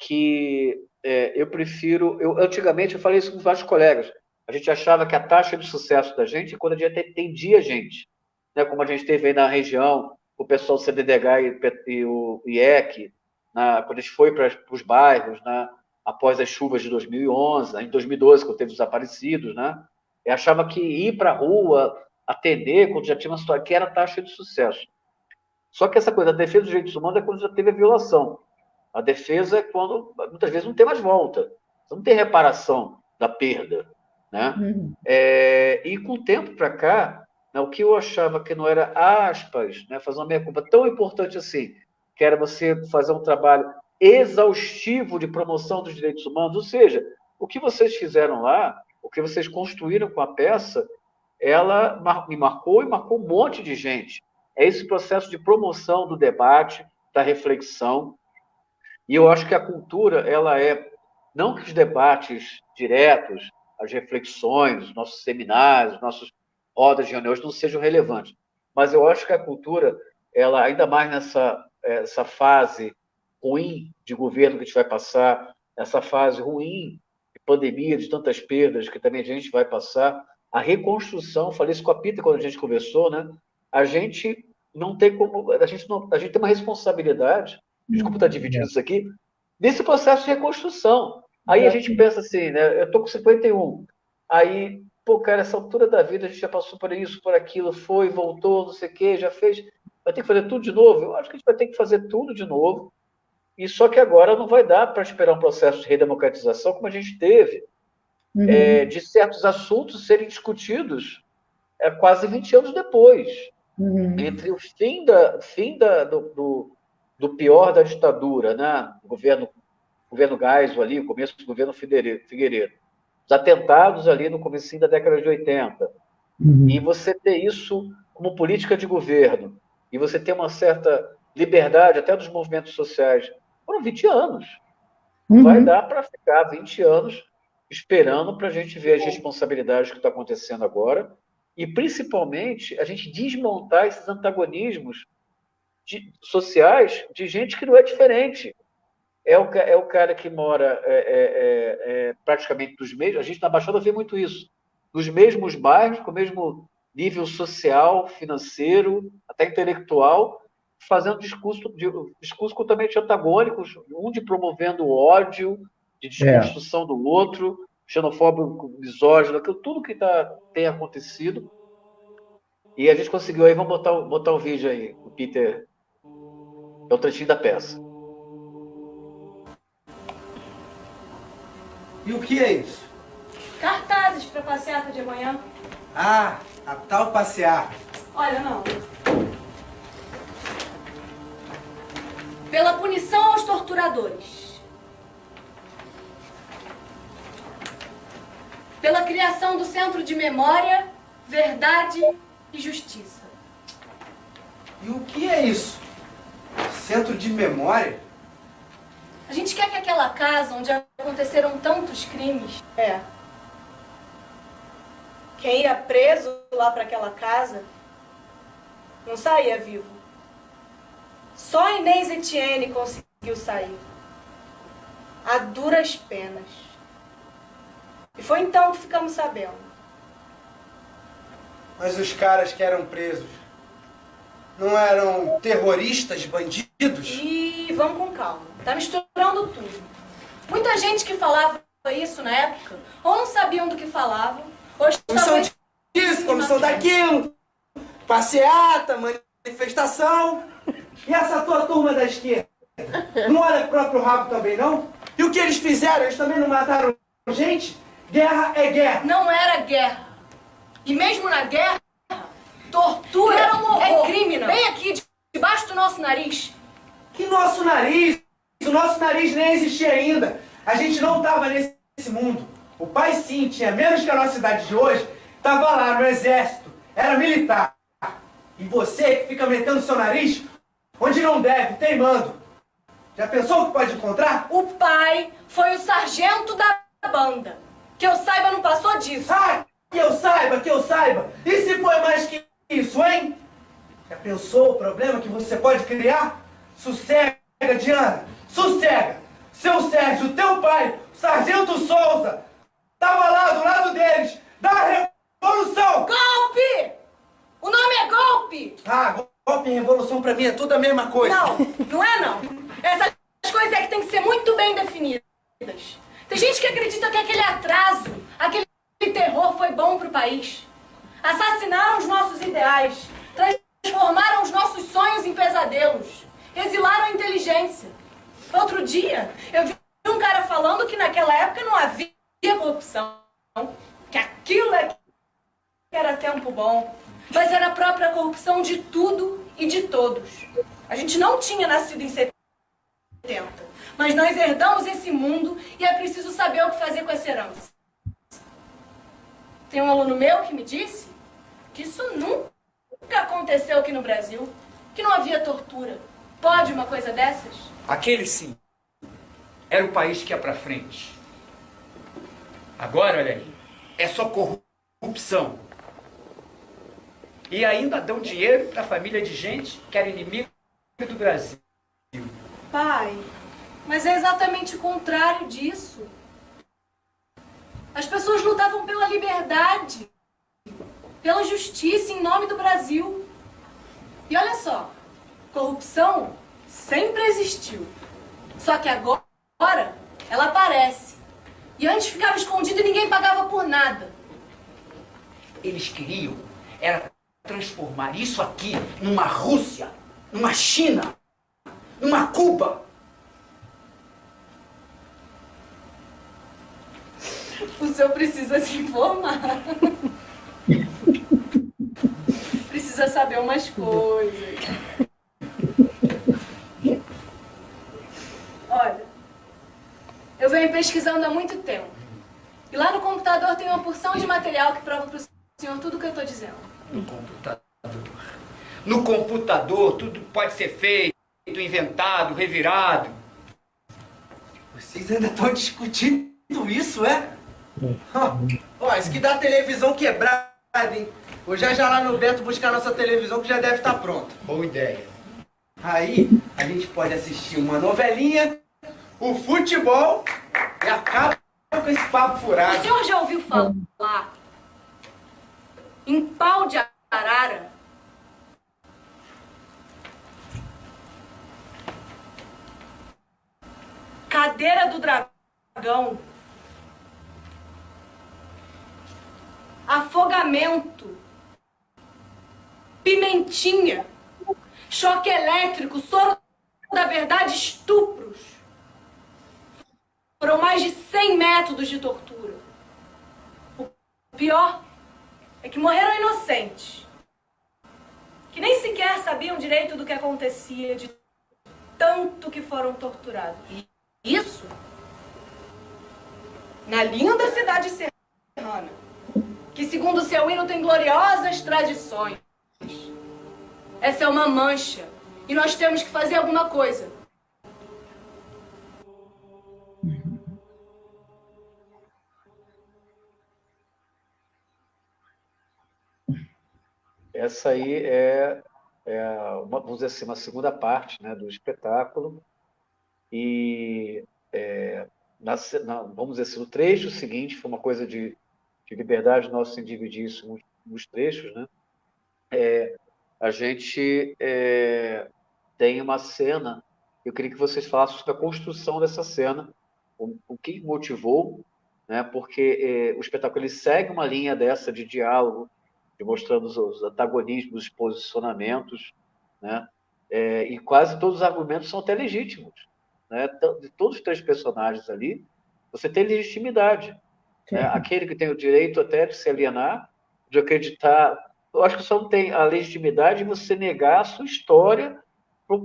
que é, eu prefiro. Eu, antigamente, eu falei isso com vários colegas. A gente achava que a taxa de sucesso da gente é quando a gente atendia a gente. Né? Como a gente teve aí na região, o pessoal do CDDH e, e o IEC, na, quando a gente foi para os bairros, né? após as chuvas de 2011, né? em 2012, quando teve os desaparecidos, né? eu achava que ir para a rua, atender, quando já tinha uma situação, que era a taxa de sucesso. Só que essa coisa, a defesa dos direitos humanos é quando já teve a violação. A defesa é quando, muitas vezes, não tem mais volta. Você não tem reparação da perda. Né? Uhum. É, e com o tempo para cá, né, o que eu achava que não era aspas, né, fazer uma meia culpa tão importante assim, que era você fazer um trabalho exaustivo de promoção dos direitos humanos, ou seja, o que vocês fizeram lá, o que vocês construíram com a peça, ela me marcou e marcou um monte de gente. É esse processo de promoção do debate, da reflexão, e eu acho que a cultura, ela é, não que os debates diretos, as reflexões, os nossos seminários, os nossos rodas de reuniões não sejam relevantes, mas eu acho que a cultura, ela ainda mais nessa essa fase ruim de governo que a gente vai passar, essa fase ruim de pandemia, de tantas perdas que também a gente vai passar, a reconstrução, falei isso com a Pita quando a gente conversou, né? A gente não tem como, a gente não, a gente tem uma responsabilidade desculpa estar dividindo isso aqui, desse processo de reconstrução. Aí a gente pensa assim, né? Eu estou com 51. Aí, pô, cara, essa altura da vida a gente já passou por isso, por aquilo, foi, voltou, não sei o quê, já fez. Vai ter que fazer tudo de novo? Eu acho que a gente vai ter que fazer tudo de novo. E só que agora não vai dar para esperar um processo de redemocratização como a gente teve, uhum. é, de certos assuntos serem discutidos é quase 20 anos depois. Uhum. Entre o fim, da, fim da, do, do, do, pior da ditadura, né? o governo, governo Geisel ali, o começo do governo Figueiredo, os atentados ali no começo da década de 80, uhum. e você ter isso como política de governo, e você ter uma certa liberdade até dos movimentos sociais, foram 20 anos. Uhum. Vai dar para ficar 20 anos esperando para a gente ver as responsabilidades que está acontecendo agora e, principalmente, a gente desmontar esses antagonismos de, sociais de gente que não é diferente. É o, é o cara que mora é, é, é, é praticamente dos mesmos. A gente na Baixada vê muito isso. Nos mesmos bairros, com o mesmo nível social, financeiro, até intelectual, fazendo discurso, discurso totalmente antagônicos, um de promovendo o ódio, de desconstrução é. do outro, xenofóbico, misógino, aquilo, tudo que tá, tem acontecido. E a gente conseguiu aí, vamos botar, botar o vídeo aí, o Peter. É o trechinho da peça. E o que é isso? Cartazes para passeata de amanhã. Ah, a tal passeata. Olha, não. Pela punição aos torturadores. Pela criação do Centro de Memória, Verdade e Justiça. E o que é isso? Centro de Memória? A gente quer que aquela casa onde aconteceram tantos crimes... É. Quem ia preso lá para aquela casa não saía vivo. Só Inês Etienne conseguiu sair. A duras penas. E foi então que ficamos sabendo. Mas os caras que eram presos não eram terroristas, bandidos? E vamos com calma. Tá misturando tudo. Muita gente que falava isso na época, ou não sabiam do que falavam, ou estavam... Comissão disso, comissão daquilo, passeata, manifestação. E essa tua turma da esquerda? Não olha pro próprio rabo também, não? E o que eles fizeram? Eles também não mataram gente? Guerra é guerra. Não era guerra. E mesmo na guerra, tortura era um horror. é crime, não. Bem aqui, debaixo do nosso nariz. Que nosso nariz? O nosso nariz nem existia ainda. A gente não estava nesse mundo. O pai sim tinha menos que a nossa idade de hoje, estava lá no exército, era militar. E você que fica metendo seu nariz onde não deve, teimando. Já pensou o que pode encontrar? O pai foi o sargento da banda. Que eu saiba, não passou disso. Ah, que eu saiba, que eu saiba. E se foi mais que isso, hein? Já pensou o problema que você pode criar? Sossega, Diana, sossega. Seu Sérgio, teu pai, o Sargento Souza, tava lá do lado deles, da Revolução. Golpe! O nome é golpe! Ah, golpe e revolução pra mim é tudo a mesma coisa. Não, não é não. Essas coisas é que tem que ser muito bem definidas. Tem gente que acredita que aquele atraso, aquele terror foi bom pro país. Assassinaram os nossos ideais, transformaram os nossos sonhos em pesadelos, exilaram a inteligência. Outro dia, eu vi um cara falando que naquela época não havia corrupção, que aquilo é era tempo bom mas era a própria corrupção de tudo e de todos. A gente não tinha nascido em 70, mas nós herdamos esse mundo e é preciso saber o que fazer com essa herança. Tem um aluno meu que me disse que isso nunca aconteceu aqui no Brasil, que não havia tortura. Pode uma coisa dessas? Aquele sim. Era o país que ia para frente. Agora, olha aí, é só corrupção e ainda dão dinheiro para a família de gente que era inimigo do Brasil. Pai, mas é exatamente o contrário disso. As pessoas lutavam pela liberdade, pela justiça em nome do Brasil. E olha só, corrupção sempre existiu. Só que agora ela aparece. E antes ficava escondido e ninguém pagava por nada. Eles queriam era transformar isso aqui numa Rússia, numa China, numa Cuba. O senhor precisa se informar. saber umas coisas. Olha, eu venho pesquisando há muito tempo. E lá no computador tem uma porção de material que prova para o senhor tudo o que eu estou dizendo. No computador. No computador tudo pode ser feito, inventado, revirado. Vocês ainda estão discutindo isso, é? Ó, isso que dá televisão quebrada, hein? Vou já já lá no Beto buscar nossa televisão que já deve estar pronta. Boa ideia. Aí a gente pode assistir uma novelinha, o futebol e acaba com esse papo O furado. senhor já ouviu falar em pau de arara? Cadeira do dragão. Afogamento. Pimentinha. Choque elétrico. Soro da verdade. Estupros. Foram mais de 100 métodos de tortura. O pior é que morreram inocentes. Que nem sequer sabiam direito do que acontecia, de tanto que foram torturados. E isso na linda cidade serrana, que segundo seu hino tem gloriosas tradições. Essa é uma mancha e nós temos que fazer alguma coisa. Essa aí é, é uma, vamos dizer assim, uma segunda parte né, do espetáculo. E é, na, na, vamos dizer assim, o trecho seguinte foi uma coisa de, de liberdade nossa em dividir nos trechos. Né? É, a gente é, tem uma cena, eu queria que vocês falassem sobre a construção dessa cena, o, o que motivou, né? porque é, o espetáculo ele segue uma linha dessa de diálogo, de mostrando os, os antagonismos, os posicionamentos, né? É, e quase todos os argumentos são até legítimos. Né? De todos os três personagens ali, você tem legitimidade. Né? Aquele que tem o direito até de se alienar, de acreditar. Eu acho que só não tem a legitimidade de você negar a sua história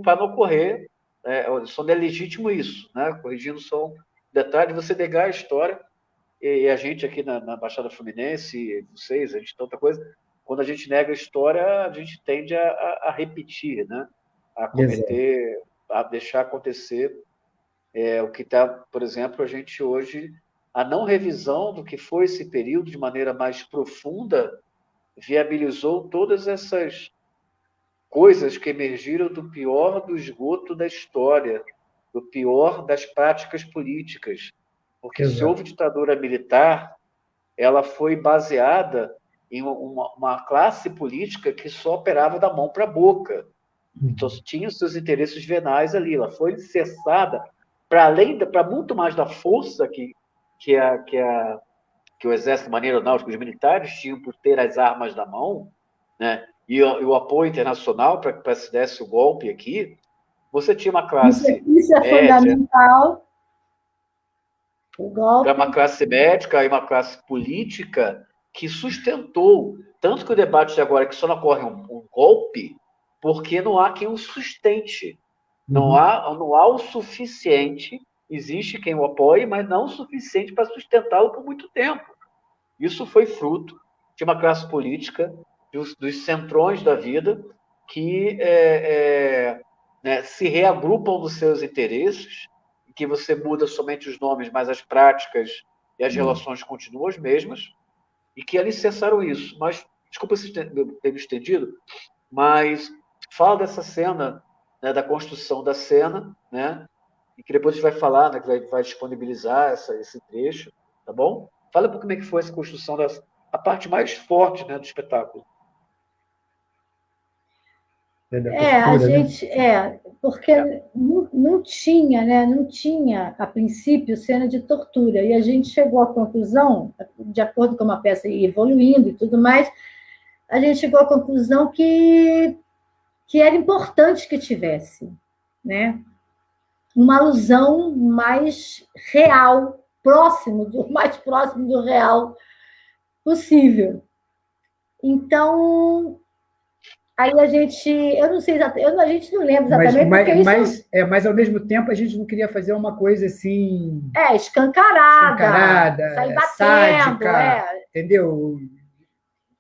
para não ocorrer. É, só não é legítimo isso, né? corrigindo só um detalhe, você negar a história. E a gente aqui na, na Baixada Fluminense, vocês, a gente tanta coisa, quando a gente nega a história, a gente tende a, a, a repetir, né? a cometer, Exato. a deixar acontecer é, o que está, por exemplo, a gente hoje, a não revisão do que foi esse período de maneira mais profunda, viabilizou todas essas coisas que emergiram do pior do esgoto da história, do pior das práticas políticas. Porque Exato. se houve ditadura militar, ela foi baseada em uma, uma, classe política que só operava da mão para a boca. Então, tinha os seus interesses venais ali. Ela foi cessada para além, para muito mais da força que, que, a, que, a, que o exército maneiro náutico, os militares tinham por ter as armas na mão, né? e, o, e o apoio internacional para que se desse o golpe aqui, você tinha uma classe. Isso, é média, fundamental. O golpe. Uma classe médica e uma classe política que sustentou. Tanto que o debate de agora é que só não ocorre um, um golpe porque não há quem o sustente. Não, uhum. há, não há o suficiente, existe quem o apoie, mas não o suficiente para sustentá-lo por muito tempo. Isso foi fruto de uma classe política, dos, dos centrões da vida, que é, é, né, se reagrupam nos seus interesses, que você muda somente os nomes, mas as práticas e as uhum. relações continuam as mesmas, e que alicerçaram isso. Mas, desculpa se ter me estendido, mas fala dessa cena, né, da construção da cena, né, e que depois a gente vai falar, né, que vai, vai disponibilizar essa, esse trecho, tá bom? Fala um pouco como é que foi essa construção, da, a parte mais forte né, do espetáculo. É, a gente, é, porque não, não tinha, né, não tinha, a princípio, cena de tortura, e a gente chegou à conclusão, de acordo com a peça ia evoluindo e tudo mais, a gente chegou à conclusão que, que era importante que tivesse, né, uma alusão mais real, próximo, do mais próximo do real possível. Então, Aí a gente, eu não sei exatamente, a gente não lembra exatamente. Mas, mas, isso... mas, é, mas, ao mesmo tempo, a gente não queria fazer uma coisa assim. É, escancarada. Escancarada, sair é, batendo, sádica, é. entendeu?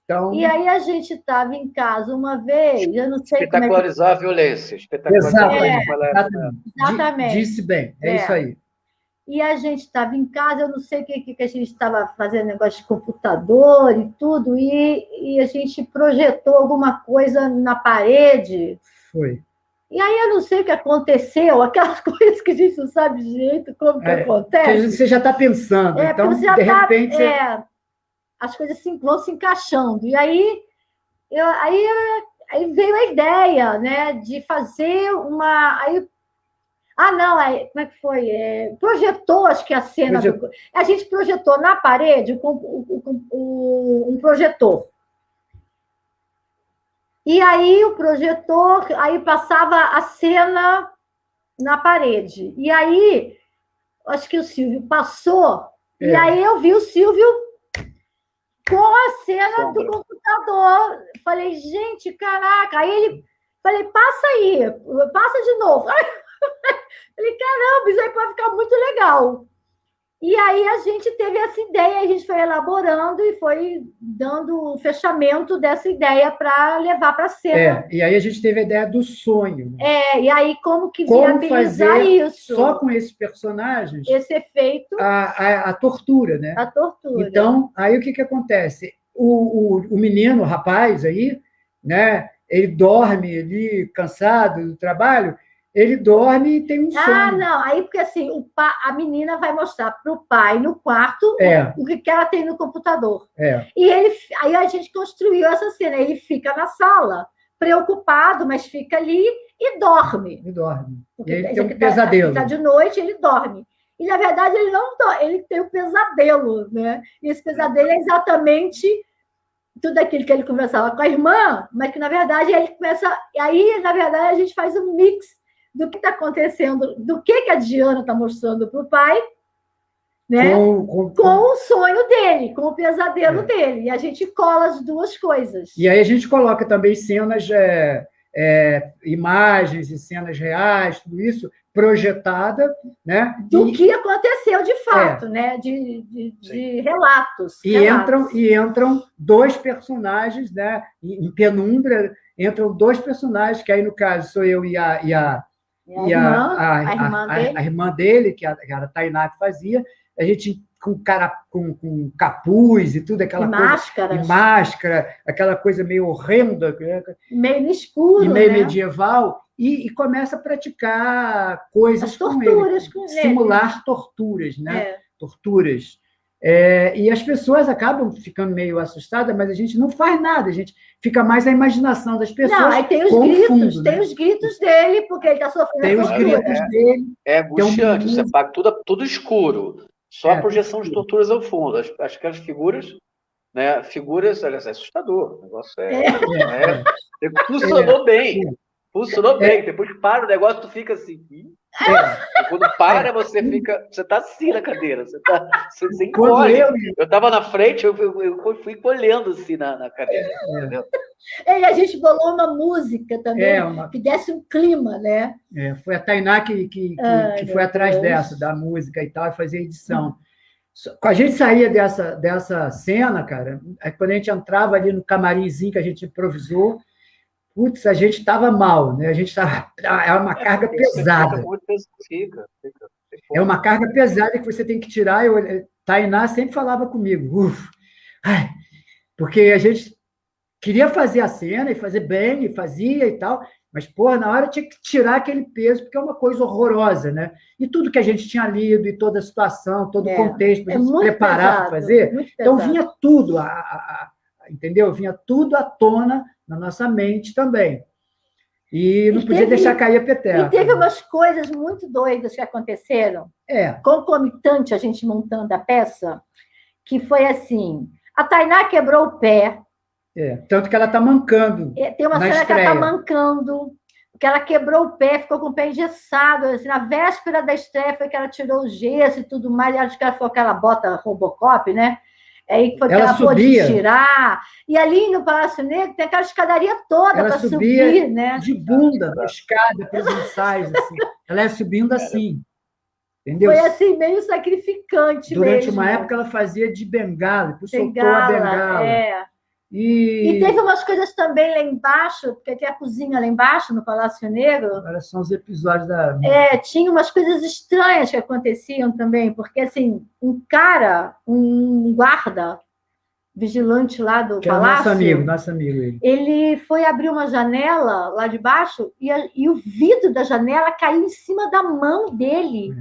Então, E aí a gente estava em casa uma vez, eu não sei como é que... Espetacularizar a violência. Espetacularizar a violência. Exatamente. di- disse bem, é, É. isso aí. E a gente estava em casa, eu não sei o que, que a gente estava fazendo, negócio de computador e tudo, e, e a gente projetou alguma coisa na parede. Foi. E aí eu não sei o que aconteceu, aquelas coisas que a gente não sabe de jeito como que É, acontece. Você já está pensando, É, então, porque você já de tá- repente, você- é, as coisas se, vão se encaixando. E aí, eu, aí, aí veio a ideia né, de fazer uma. Aí, ah, não, aí, como é que foi? É, projetou, acho que a cena. Do- a gente projetou na parede com, o- o- um projetor. E aí o projetor, aí passava a cena na parede. E aí, acho que o Silvio passou, e É. aí eu vi o Silvio com a cena Sombra. do computador. Falei, gente, caraca. Aí ele, falei, passa aí, passa de novo. Falei, caramba, isso aí pode ficar muito legal. E aí a gente teve essa ideia, a gente foi elaborando e foi dando o fechamento dessa ideia para levar para a cena. é, e aí a gente teve a ideia do sonho. né? É, e aí como que Como viabilizar isso? Só com esses personagens, Esse efeito, a, a, a tortura, né? a tortura. Então, aí o que, que acontece? O, o, o menino, o rapaz aí, né? Ele dorme ali, cansado do trabalho, ele dorme e tem um sono. Ah, não. Aí, porque assim, o pa... a menina vai mostrar para o pai no quarto É. o que que ela tem no computador. É, E ele, aí a gente construiu essa cena. Ele fica na sala, preocupado, mas fica ali e dorme. ele dorme. Porque E ele tem um tá- pesadelo. Está de noite, ele dorme. E, na verdade, ele não dorme, ele tem um pesadelo, né? E esse pesadelo é exatamente tudo aquilo que ele conversava com a irmã, mas que, na verdade, ele começa... E aí, na verdade, a gente faz um mix do que está acontecendo, do que, que a Diana está mostrando para o pai, né? Com, com- com o sonho dele, com o pesadelo É. dele. E a gente cola as duas coisas. E aí a gente coloca também cenas, é, é, imagens e cenas reais, tudo isso projetada, né? Do E- que aconteceu de fato, né? De, de, de relatos. E relatos. entram, e entram dois personagens, né? Em em penumbra, entram dois personagens, que aí, no caso, sou eu e a, e a, E a e irmã, a, a irmã a- dele. a irmã dele, que a, que a Tainá que fazia, a gente com, cara, com, com capuz e tudo, aquela e coisa. máscaras, E máscara, aquela coisa meio horrenda, né? meio no escuro, e meio né? medieval, e, e começa a praticar coisas As com torturas ele, com ele. simular torturas, né? É. torturas. É, e as pessoas acabam ficando meio assustadas, mas a gente não faz nada, a gente fica mais a imaginação das pessoas. Não, aí tem os gritos, fundo, tem né? os gritos dele, porque ele está sofrendo Tem os gritos É. dele. É angustiante, um- você paga tudo, tudo escuro. Só É. a projeção de torturas ao fundo. As, as- aquelas figuras, né? Figuras, aliás, é assustador. O negócio é. é- funcionou bem. Funcionou É. bem. Depois para o negócio, tu fica assim. É. Quando para, você fica. Você tá assim na cadeira. Você, tá, você, encolhe. eu, Eu tava na frente, eu, eu, eu fui encolhendo assim na, na cadeira. É. E a gente bolou uma música também, é, uma- que desse um clima, né? é, foi a Tainá que, que, que- Ai, que foi atrás Deus. dessa, da música e tal, e fazia edição. Quando a gente saía dessa, dessa cena, cara, aí quando a gente entrava ali no camarimzinho que a gente improvisou, putz, a gente estava mal, né? A gente estava. É uma carga Você pesada. Fica, fica, fica. É uma carga pesada que você tem que tirar. Eu, Tainá sempre falava comigo, "Uf, ai", porque a gente queria fazer a cena e fazer bem, e fazia e tal, mas, pô, na hora tinha que tirar aquele peso, porque é uma coisa horrorosa, né? E tudo que a gente tinha lido, e toda a situação, todo o É, contexto, para É a gente se preparar para fazer, então vinha tudo, a, a- a- entendeu? Vinha tudo à tona na nossa mente também. E não E podia teve- deixar cair a peteca. E teve umas coisas muito doidas que aconteceram, É, concomitante a gente montando a peça, que foi assim: a Tainá quebrou o pé, é. Tanto que ela está mancando. e tem uma Na cena que ela está estreia. mancando, que ela quebrou o pé, ficou com o pé engessado. Assim, na véspera da estreia foi que ela tirou o gesso e tudo mais, e acho que ela foi aquela bota Robocop, né? Aí foi que Ela ela, pôde subia. tirar. E ali no Palácio Negro tem aquela escadaria toda para subir, né? de bunda na escada para os ensaios. Assim. Ela ia subindo assim. Entendeu? Foi assim, meio sacrificante Durante mesmo. uma época ela fazia de bengala, depois soltou Bengala, a bengala. é. E, E teve umas coisas também lá embaixo, porque tem a cozinha lá embaixo, no Palácio Negro. Agora são os episódios da. É, tinha umas coisas estranhas que aconteciam também, porque assim, um cara, um guarda, vigilante lá do que era palácio, nosso amigo, nosso amigo ele. ele foi abrir uma janela lá de baixo e, a- e o vidro da janela caiu em cima da mão dele.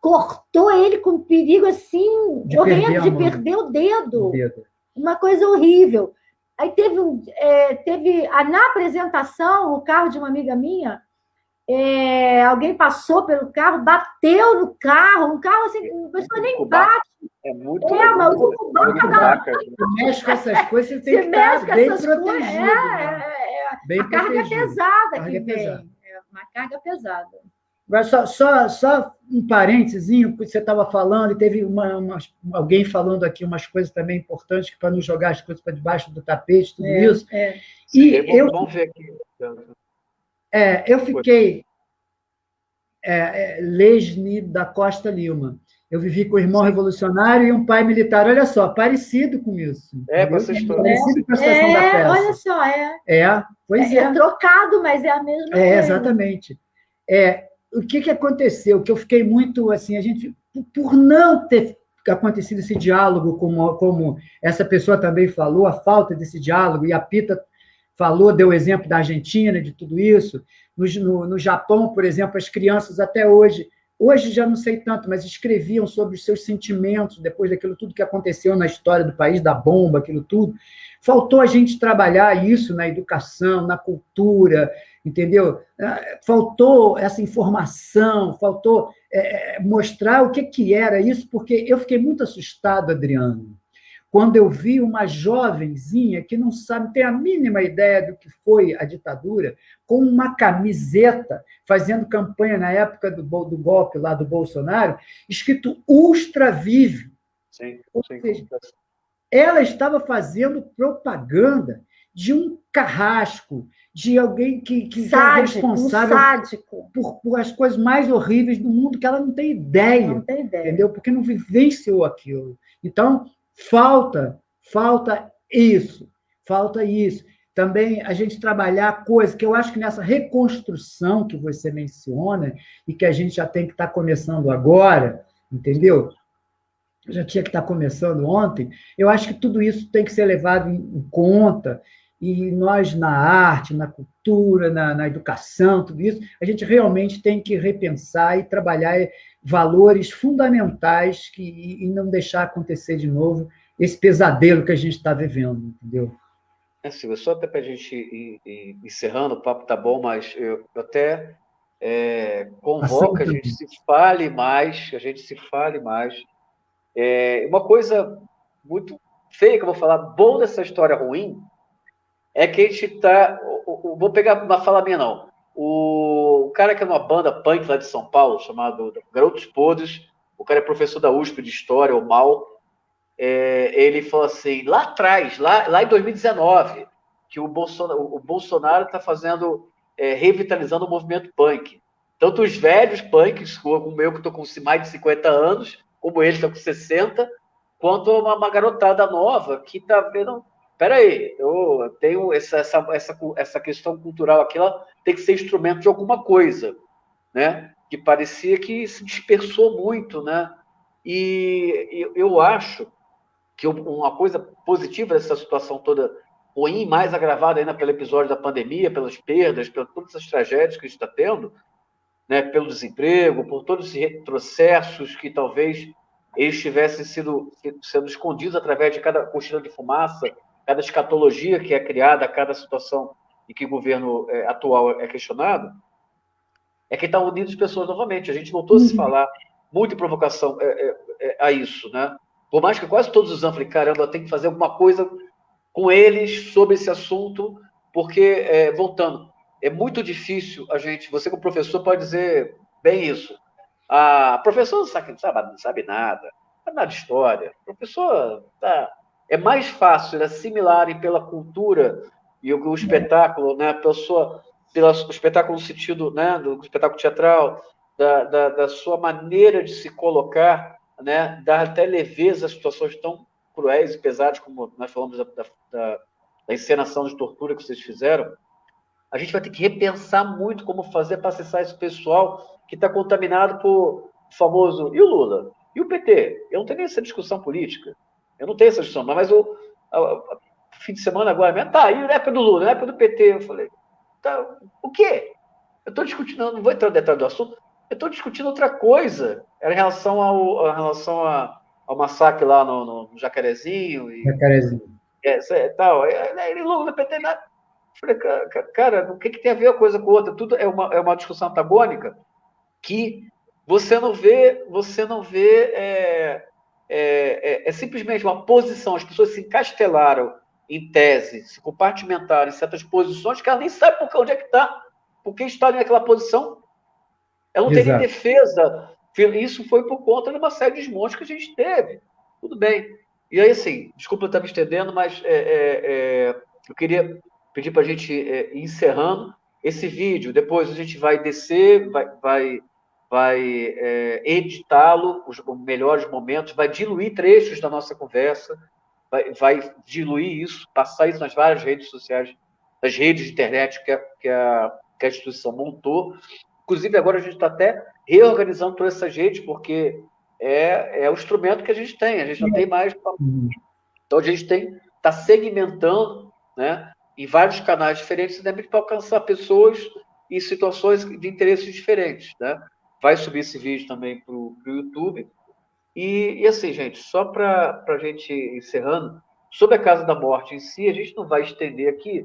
Cortou ele com perigo assim, De perder horrendo a de mão. perder o dedo o dedo. uma coisa horrível. Aí teve, é, teve a- na apresentação, o carro de uma amiga minha, é, alguém passou pelo carro, bateu no carro, um carro assim, a pessoa nem bate, É muito. É, mas o dá- vaca. Você mexe com essas coisas, você tem você que mexe estar com bem essas coisas. protegido. É, né? é, é, Bem a carga é protegido. pesada Carga que é vem. pesada. É uma carga pesada. Só, só, só um parênteses, porque você estava falando, e teve uma, umas- alguém falando aqui umas coisas também importantes, para não jogar as coisas para debaixo do tapete, tudo É, isso. é. E Vamos- eu, Vamos ver aqui. é, eu fiquei é, é, Lesne da Costa Lima. Eu vivi com o irmão revolucionário e um pai militar. Olha só, parecido com isso. É, com entendeu? essa história. Parecido com a situação da É, peça. olha só, é, É, pois é, é. é trocado, mas é a mesma É, coisa. exatamente. É, o que, que aconteceu? Que eu fiquei muito assim, a gente, por- não ter acontecido esse diálogo, como, como essa pessoa também falou, a falta desse diálogo, e a Pita falou, deu o exemplo da Argentina, de tudo isso. No, no, no Japão, por exemplo, as crianças até hoje, hoje já não sei tanto, mas escreviam sobre os seus sentimentos depois daquilo tudo que aconteceu na história do país, da bomba, aquilo tudo. Faltou a gente trabalhar isso na educação, na cultura, entendeu? Ah, Faltou essa informação, faltou é, é, mostrar o que, que era isso, porque eu fiquei muito assustado, Adriano, quando eu vi uma jovenzinha que não sabe, tem a mínima ideia do que foi a ditadura, com uma camiseta, fazendo campanha na época do, do golpe lá do Bolsonaro, escrito Ultra Vive. Sim, sim. seja, ela estava fazendo propaganda de um carrasco, de alguém que, que é Sádico, um responsável sádico. por, por as coisas mais horríveis do mundo que ela não tem ideia, Não tem ideia. entendeu? Porque não vivenciou aquilo. Então, falta, falta isso, falta isso. Também a gente trabalhar coisas que eu acho que nessa reconstrução que você menciona e que a gente já tem que estar começando agora, entendeu? Já tinha que estar começando ontem. Eu acho que tudo isso tem que ser levado em conta e nós na arte, na cultura, na, na educação, tudo isso, a gente realmente tem que repensar e trabalhar valores fundamentais que, e não deixar acontecer de novo esse pesadelo que a gente está vivendo, entendeu? É, Silvia, só até para a gente ir, ir encerrando, o papo tá bom, mas eu, eu até é, convoco a gente se fale mais, a gente se fale mais. É, uma coisa muito feia que eu vou falar, bom dessa história ruim, é que a gente tá. Vou pegar uma fala minha, não. O cara que é uma banda punk lá de São Paulo, chamado Garotos Podres, o cara é professor da USP de História, o Mal, é, ele falou assim, lá atrás, lá, lá em 2019, que o Bolsonaro o Bolsonaro está fazendo, é, revitalizando o movimento punk. Tanto os velhos punks, como eu que estou com mais de 50 anos, como ele está com 60, quanto uma, uma garotada nova que está vendo. Peraí, eu tenho essa, essa, essa, essa questão cultural aqui, ela tem que ser instrumento de alguma coisa, né? Que parecia que se dispersou muito, né? E eu, acho que uma coisa positiva dessa situação toda ruim, mais agravada ainda pelo episódio da pandemia, pelas perdas, por todas essas tragédias que a gente está tendo, né, pelo desemprego, por todos esses retrocessos que talvez eles tivessem sido sendo escondidos através de cada cortina de fumaça, cada escatologia que é criada a cada situação em que o governo é, atual é questionado, é que está unindo as pessoas novamente. A gente voltou a se falar muito em provocação é, é, a isso, né? Por mais que quase todos os anos falei, caramba, tem que fazer alguma coisa com eles sobre esse assunto, porque, é, voltando, é muito difícil a gente, você como professor pode dizer bem isso, a professora não sabe, não sabe, não sabe nada, é nada história. O professor tá, é mais fácil assimilarem pela cultura e o, o espetáculo, né, a pessoa, pelo espetáculo no sentido né, do espetáculo teatral, da, da, da sua maneira de se colocar, né, dar até leveza a situações tão cruéis e pesadas, como nós falamos da, da, da encenação de tortura que vocês fizeram, a gente vai ter que repensar muito como fazer para acessar esse pessoal que está contaminado por famoso. E o Lula? E o PT? Eu não tenho nem essa discussão política. Eu não tenho essa discussão, mas o fim de semana agora mesmo, tá, e na época do Lula, na época do PT, eu falei, tá, o quê? Eu estou discutindo, não vou entrar no detalhe do assunto, eu estou discutindo outra coisa. Era em relação ao, em relação a, ao massacre lá no, no Jacarezinho. E, Jacarezinho. É, é, tal. Ele Lula no PT, nada. Falei, cara, o que, que tem a ver uma coisa com outra? Tudo é uma, é uma discussão antagônica que você não vê, você não vê, é, é, é, é simplesmente uma posição, as pessoas se encastelaram em tese, se compartimentaram em certas posições que ela nem sabe por onde é que está, por que está naquela posição. Ela não Exato. tem nem defesa. Isso foi por conta de uma série de desmontes que a gente teve. Tudo bem. E aí, assim, desculpa eu estar me estendendo, mas é, é, é eu queria pedir para a gente é, ir encerrando esse vídeo. Depois a gente vai descer, vai, vai, vai é, editá-lo, os melhores momentos, vai diluir trechos da nossa conversa, vai, vai, diluir isso, passar isso nas várias redes sociais, nas redes de internet que a, que a, que a instituição montou. Inclusive, agora a gente está até reorganizando todas essas redes, porque é, é o instrumento que a gente tem, a gente não tem mais. Então, a gente tem está segmentando né, em vários canais diferentes, né, para alcançar pessoas em situações de interesses diferentes. Né? Vai subir esse vídeo também para o YouTube. E, e, assim, gente, só para a gente encerrando, sobre a Casa da Morte em si, a gente não vai estender aqui,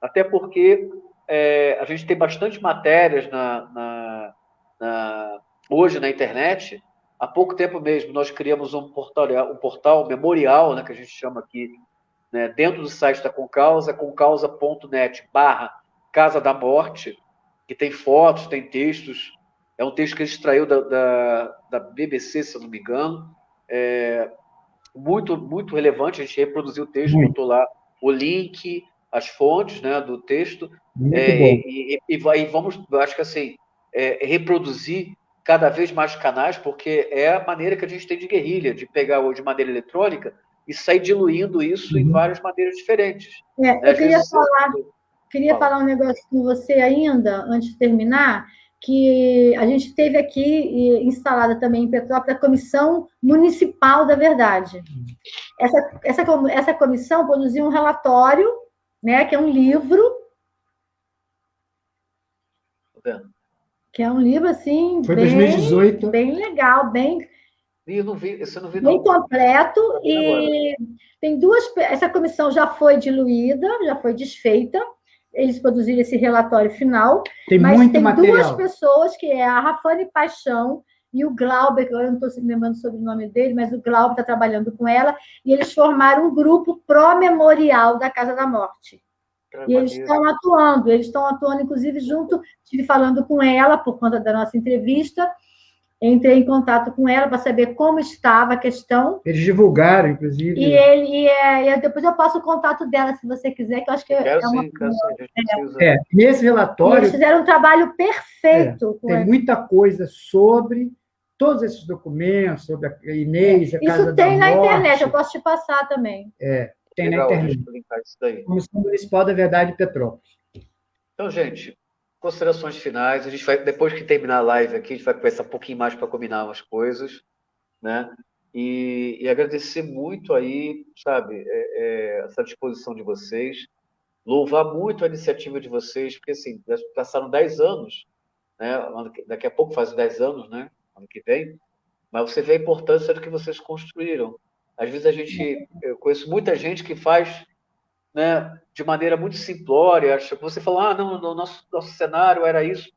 até porque é, a gente tem bastante matérias na, na, na, hoje na internet. Há pouco tempo mesmo, nós criamos um portal, um portal memorial, né, que a gente chama aqui né, dentro do site da Concausa, concausa.net barra Casa da Morte, que tem fotos, tem textos. É um texto que ele extraiu da, da, da BBC, se eu não me engano. É muito, muito relevante. A gente reproduziu o texto, muito. botou lá o link, as fontes né, do texto. É, e, e, e, vamos, acho que assim, é, reproduzir cada vez mais canais, porque é a maneira que a gente tem de guerrilha, de pegar hoje de maneira eletrônica e sair diluindo isso uhum. em várias maneiras diferentes. É, né? eu queria falar, queria Fala. falar um negócio com você ainda, antes de terminar, que a gente teve aqui instalada também em Petrópolis a Comissão Municipal da Verdade. Essa, essa, essa comissão produziu um relatório, né, que é um livro. Que é um livro assim. Foi bem, 2018. Bem legal, bem eu não vi, eu não vi Bem completo e tem duas. Essa comissão já foi diluída, já foi desfeita. Eles produziram esse relatório final. Tem mas muito tem material. duas pessoas, que é a Rafane Paixão e o Glauber, que eu não estou lembrando sobre o nome dele, mas o Glauber está trabalhando com ela, e eles formaram um grupo pró-memorial da Casa da Morte. E eles estão atuando, eles estão atuando, inclusive, junto, estive falando com ela por conta da nossa entrevista, entrei em contato com ela para saber como estava a questão. Eles divulgaram, inclusive. E ele e, é, e depois eu passo o contato dela, se você quiser, que eu acho que quero é uma sim, quero sim, é. é, nesse relatório. eles fizeram um trabalho perfeito. É, tem muita coisa sobre todos esses documentos, sobre a Inês, a Casa Isso tem na morte. internet, eu posso te passar também. É, tem Legal, na internet. Comissão Municipal da Verdade de Petrópolis. Então, gente, considerações finais. A gente vai, depois que terminar a live aqui, a gente vai conversar um pouquinho mais para combinar umas coisas, né? E, e, agradecer muito aí, sabe, é, é, essa disposição de vocês, louvar muito a iniciativa de vocês, porque assim, passaram 10 anos, né? Daqui a pouco faz 10 anos, né? Ano que vem, mas você vê a importância do que vocês construíram. Às vezes a gente, eu conheço muita gente que faz né, de maneira muito simplória. Você fala, ah, não, no nosso, nosso cenário era isso,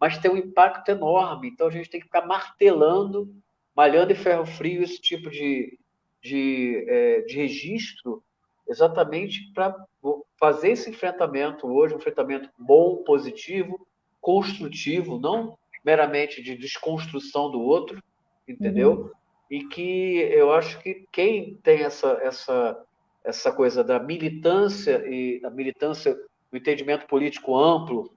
mas tem um impacto enorme. Então a gente tem que ficar martelando, malhando em ferro frio esse tipo de, de, é, de registro, exatamente para fazer esse enfrentamento hoje, um enfrentamento bom, positivo, construtivo, não meramente de desconstrução do outro, entendeu? Uhum. e que eu acho que quem tem essa, essa, essa coisa da militância e a militância, o entendimento político amplo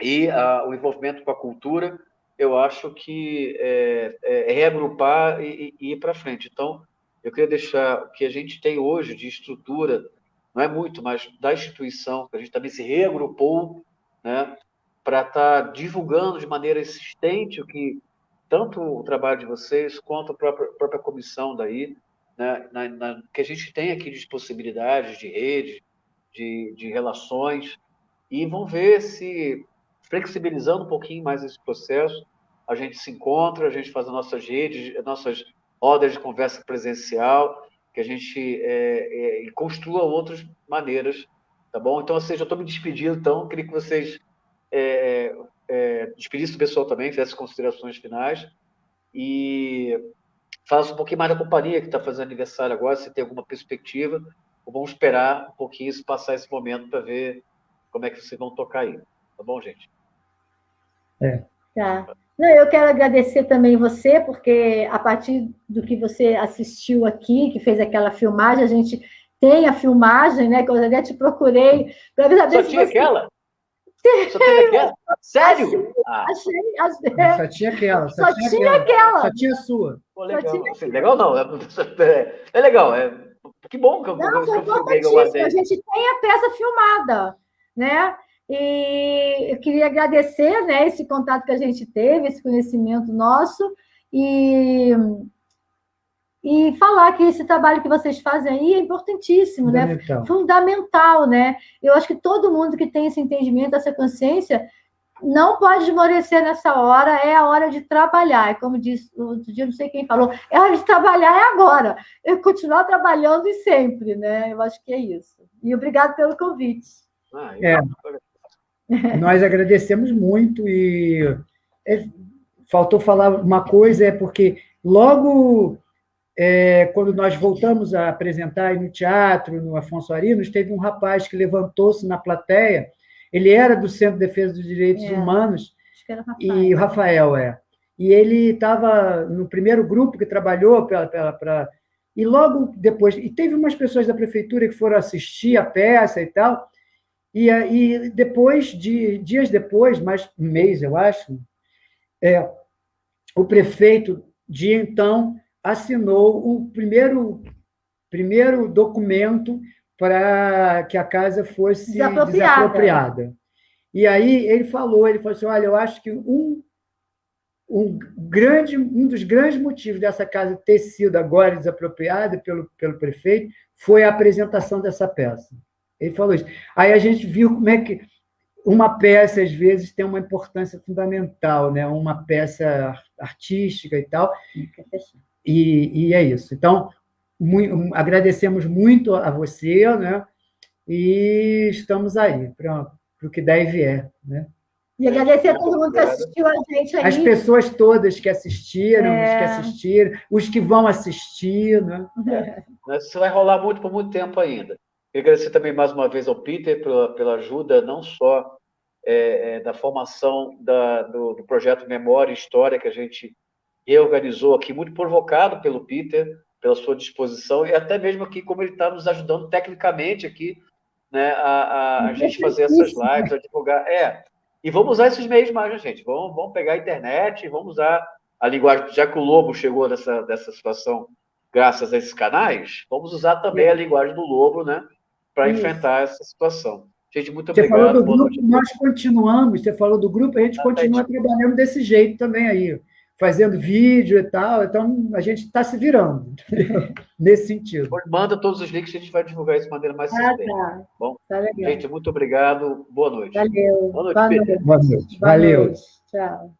e a, o envolvimento com a cultura, eu acho que é, é, é reagrupar e, e ir para frente. Então, eu queria deixar o que a gente tem hoje de estrutura, não é muito, mas da instituição, que a gente também se reagrupou, né, para estar tá divulgando de maneira existente o que tanto o trabalho de vocês quanto a própria, a própria comissão daí, né, na, na, que a gente tem aqui de possibilidades, de rede, de, de relações, e vão ver se, flexibilizando um pouquinho mais esse processo, a gente se encontra, a gente faz as nossas redes, as nossas rodas de conversa presencial, que a gente é, é, construa outras maneiras, tá bom? Então, ou seja, eu estou me despedindo, então, queria que vocês é, é, despedisse o pessoal também, fizesse considerações finais e falasse um pouquinho mais da companhia que está fazendo aniversário agora, se tem alguma perspectiva, ou vamos esperar um pouquinho se passar esse momento para ver como é que vocês vão tocar aí. Tá bom, gente? É. Tá. Não, eu quero agradecer também você, porque a partir do que você assistiu aqui, que fez aquela filmagem, a gente tem a filmagem, né? Que eu até te procurei para saber Só se tinha você... aquela? Só aquela? Sério? Ah. Achei, achei. Só tinha aquela. Só, só tinha, tinha aquela. aquela. Só tinha a sua. Pô, legal. Tinha... legal não. É, é legal. É... Que bom que eu, não, foi importantíssimo. A gente tem a peça filmada, né? E eu queria agradecer né, esse contato que a gente teve, esse conhecimento nosso, e e falar que esse trabalho que vocês fazem aí é importantíssimo, né? Fundamental. né? Fundamental, né? Eu acho que todo mundo que tem esse entendimento, essa consciência, não pode esmorecer nessa hora, é a hora de trabalhar. Como disse outro dia, não sei quem falou, é a hora de trabalhar é agora. Eu continuar trabalhando e sempre, né? Eu acho que é isso. E obrigado pelo convite. Ah, é. Nós agradecemos muito e é, faltou falar uma coisa, é porque logo é, quando nós voltamos a apresentar no teatro, no Afonso Arinos, teve um rapaz que levantou-se na plateia, ele era do Centro de Defesa dos Direitos é, Humanos, e o Rafael é. E ele estava no primeiro grupo que trabalhou pela, pela, pra, e logo depois, e teve umas pessoas da prefeitura que foram assistir a peça e tal, e, e depois, de, dias depois, mais um mês, eu acho, é, o prefeito de então assinou o primeiro, primeiro documento para que a casa fosse desapropriada. desapropriada. E aí ele falou, ele falou assim, olha, eu acho que um, um, grande, um dos grandes motivos dessa casa ter sido agora desapropriada pelo, pelo prefeito foi a apresentação dessa peça. Ele falou isso. Aí a gente viu como é que uma peça, às vezes, tem uma importância fundamental, né? uma peça artística e tal. E, e é isso. Então, muito, agradecemos muito a você, né? E estamos aí para o que der e vier, né? E agradecer a todo mundo que assistiu a gente aí. As pessoas todas que assistiram, é. os que assistiram, os que vão assistir, né? É. Isso vai rolar muito por muito tempo ainda. Queria agradecer também mais uma vez ao Peter pela, pela ajuda, não só é, é, da formação da, do, do, projeto Memória e História, que a gente reorganizou aqui, muito provocado pelo Peter, pela sua disposição, e até mesmo aqui como ele está nos ajudando tecnicamente aqui, né, a, a, a gente fazer essas lives, a divulgar. É, e vamos usar esses meios mais, né, gente? Vamos, vamos pegar a internet, vamos usar a linguagem, já que o Lobo chegou nessa, nessa situação graças a esses canais, vamos usar também a linguagem do Lobo, né, para enfrentar essa situação. Gente, muito você obrigado. Falou do grupo, nós continuamos, você falou do grupo, a gente continua trabalhando desse jeito também aí fazendo vídeo e tal. Então, a gente está se virando nesse sentido. Manda todos os links, a gente vai divulgar isso de maneira mais ah, Tá. Bom, tá gente, muito obrigado. Boa noite. Valeu. Boa noite, Boa noite. Boa noite. Valeu. Tchau.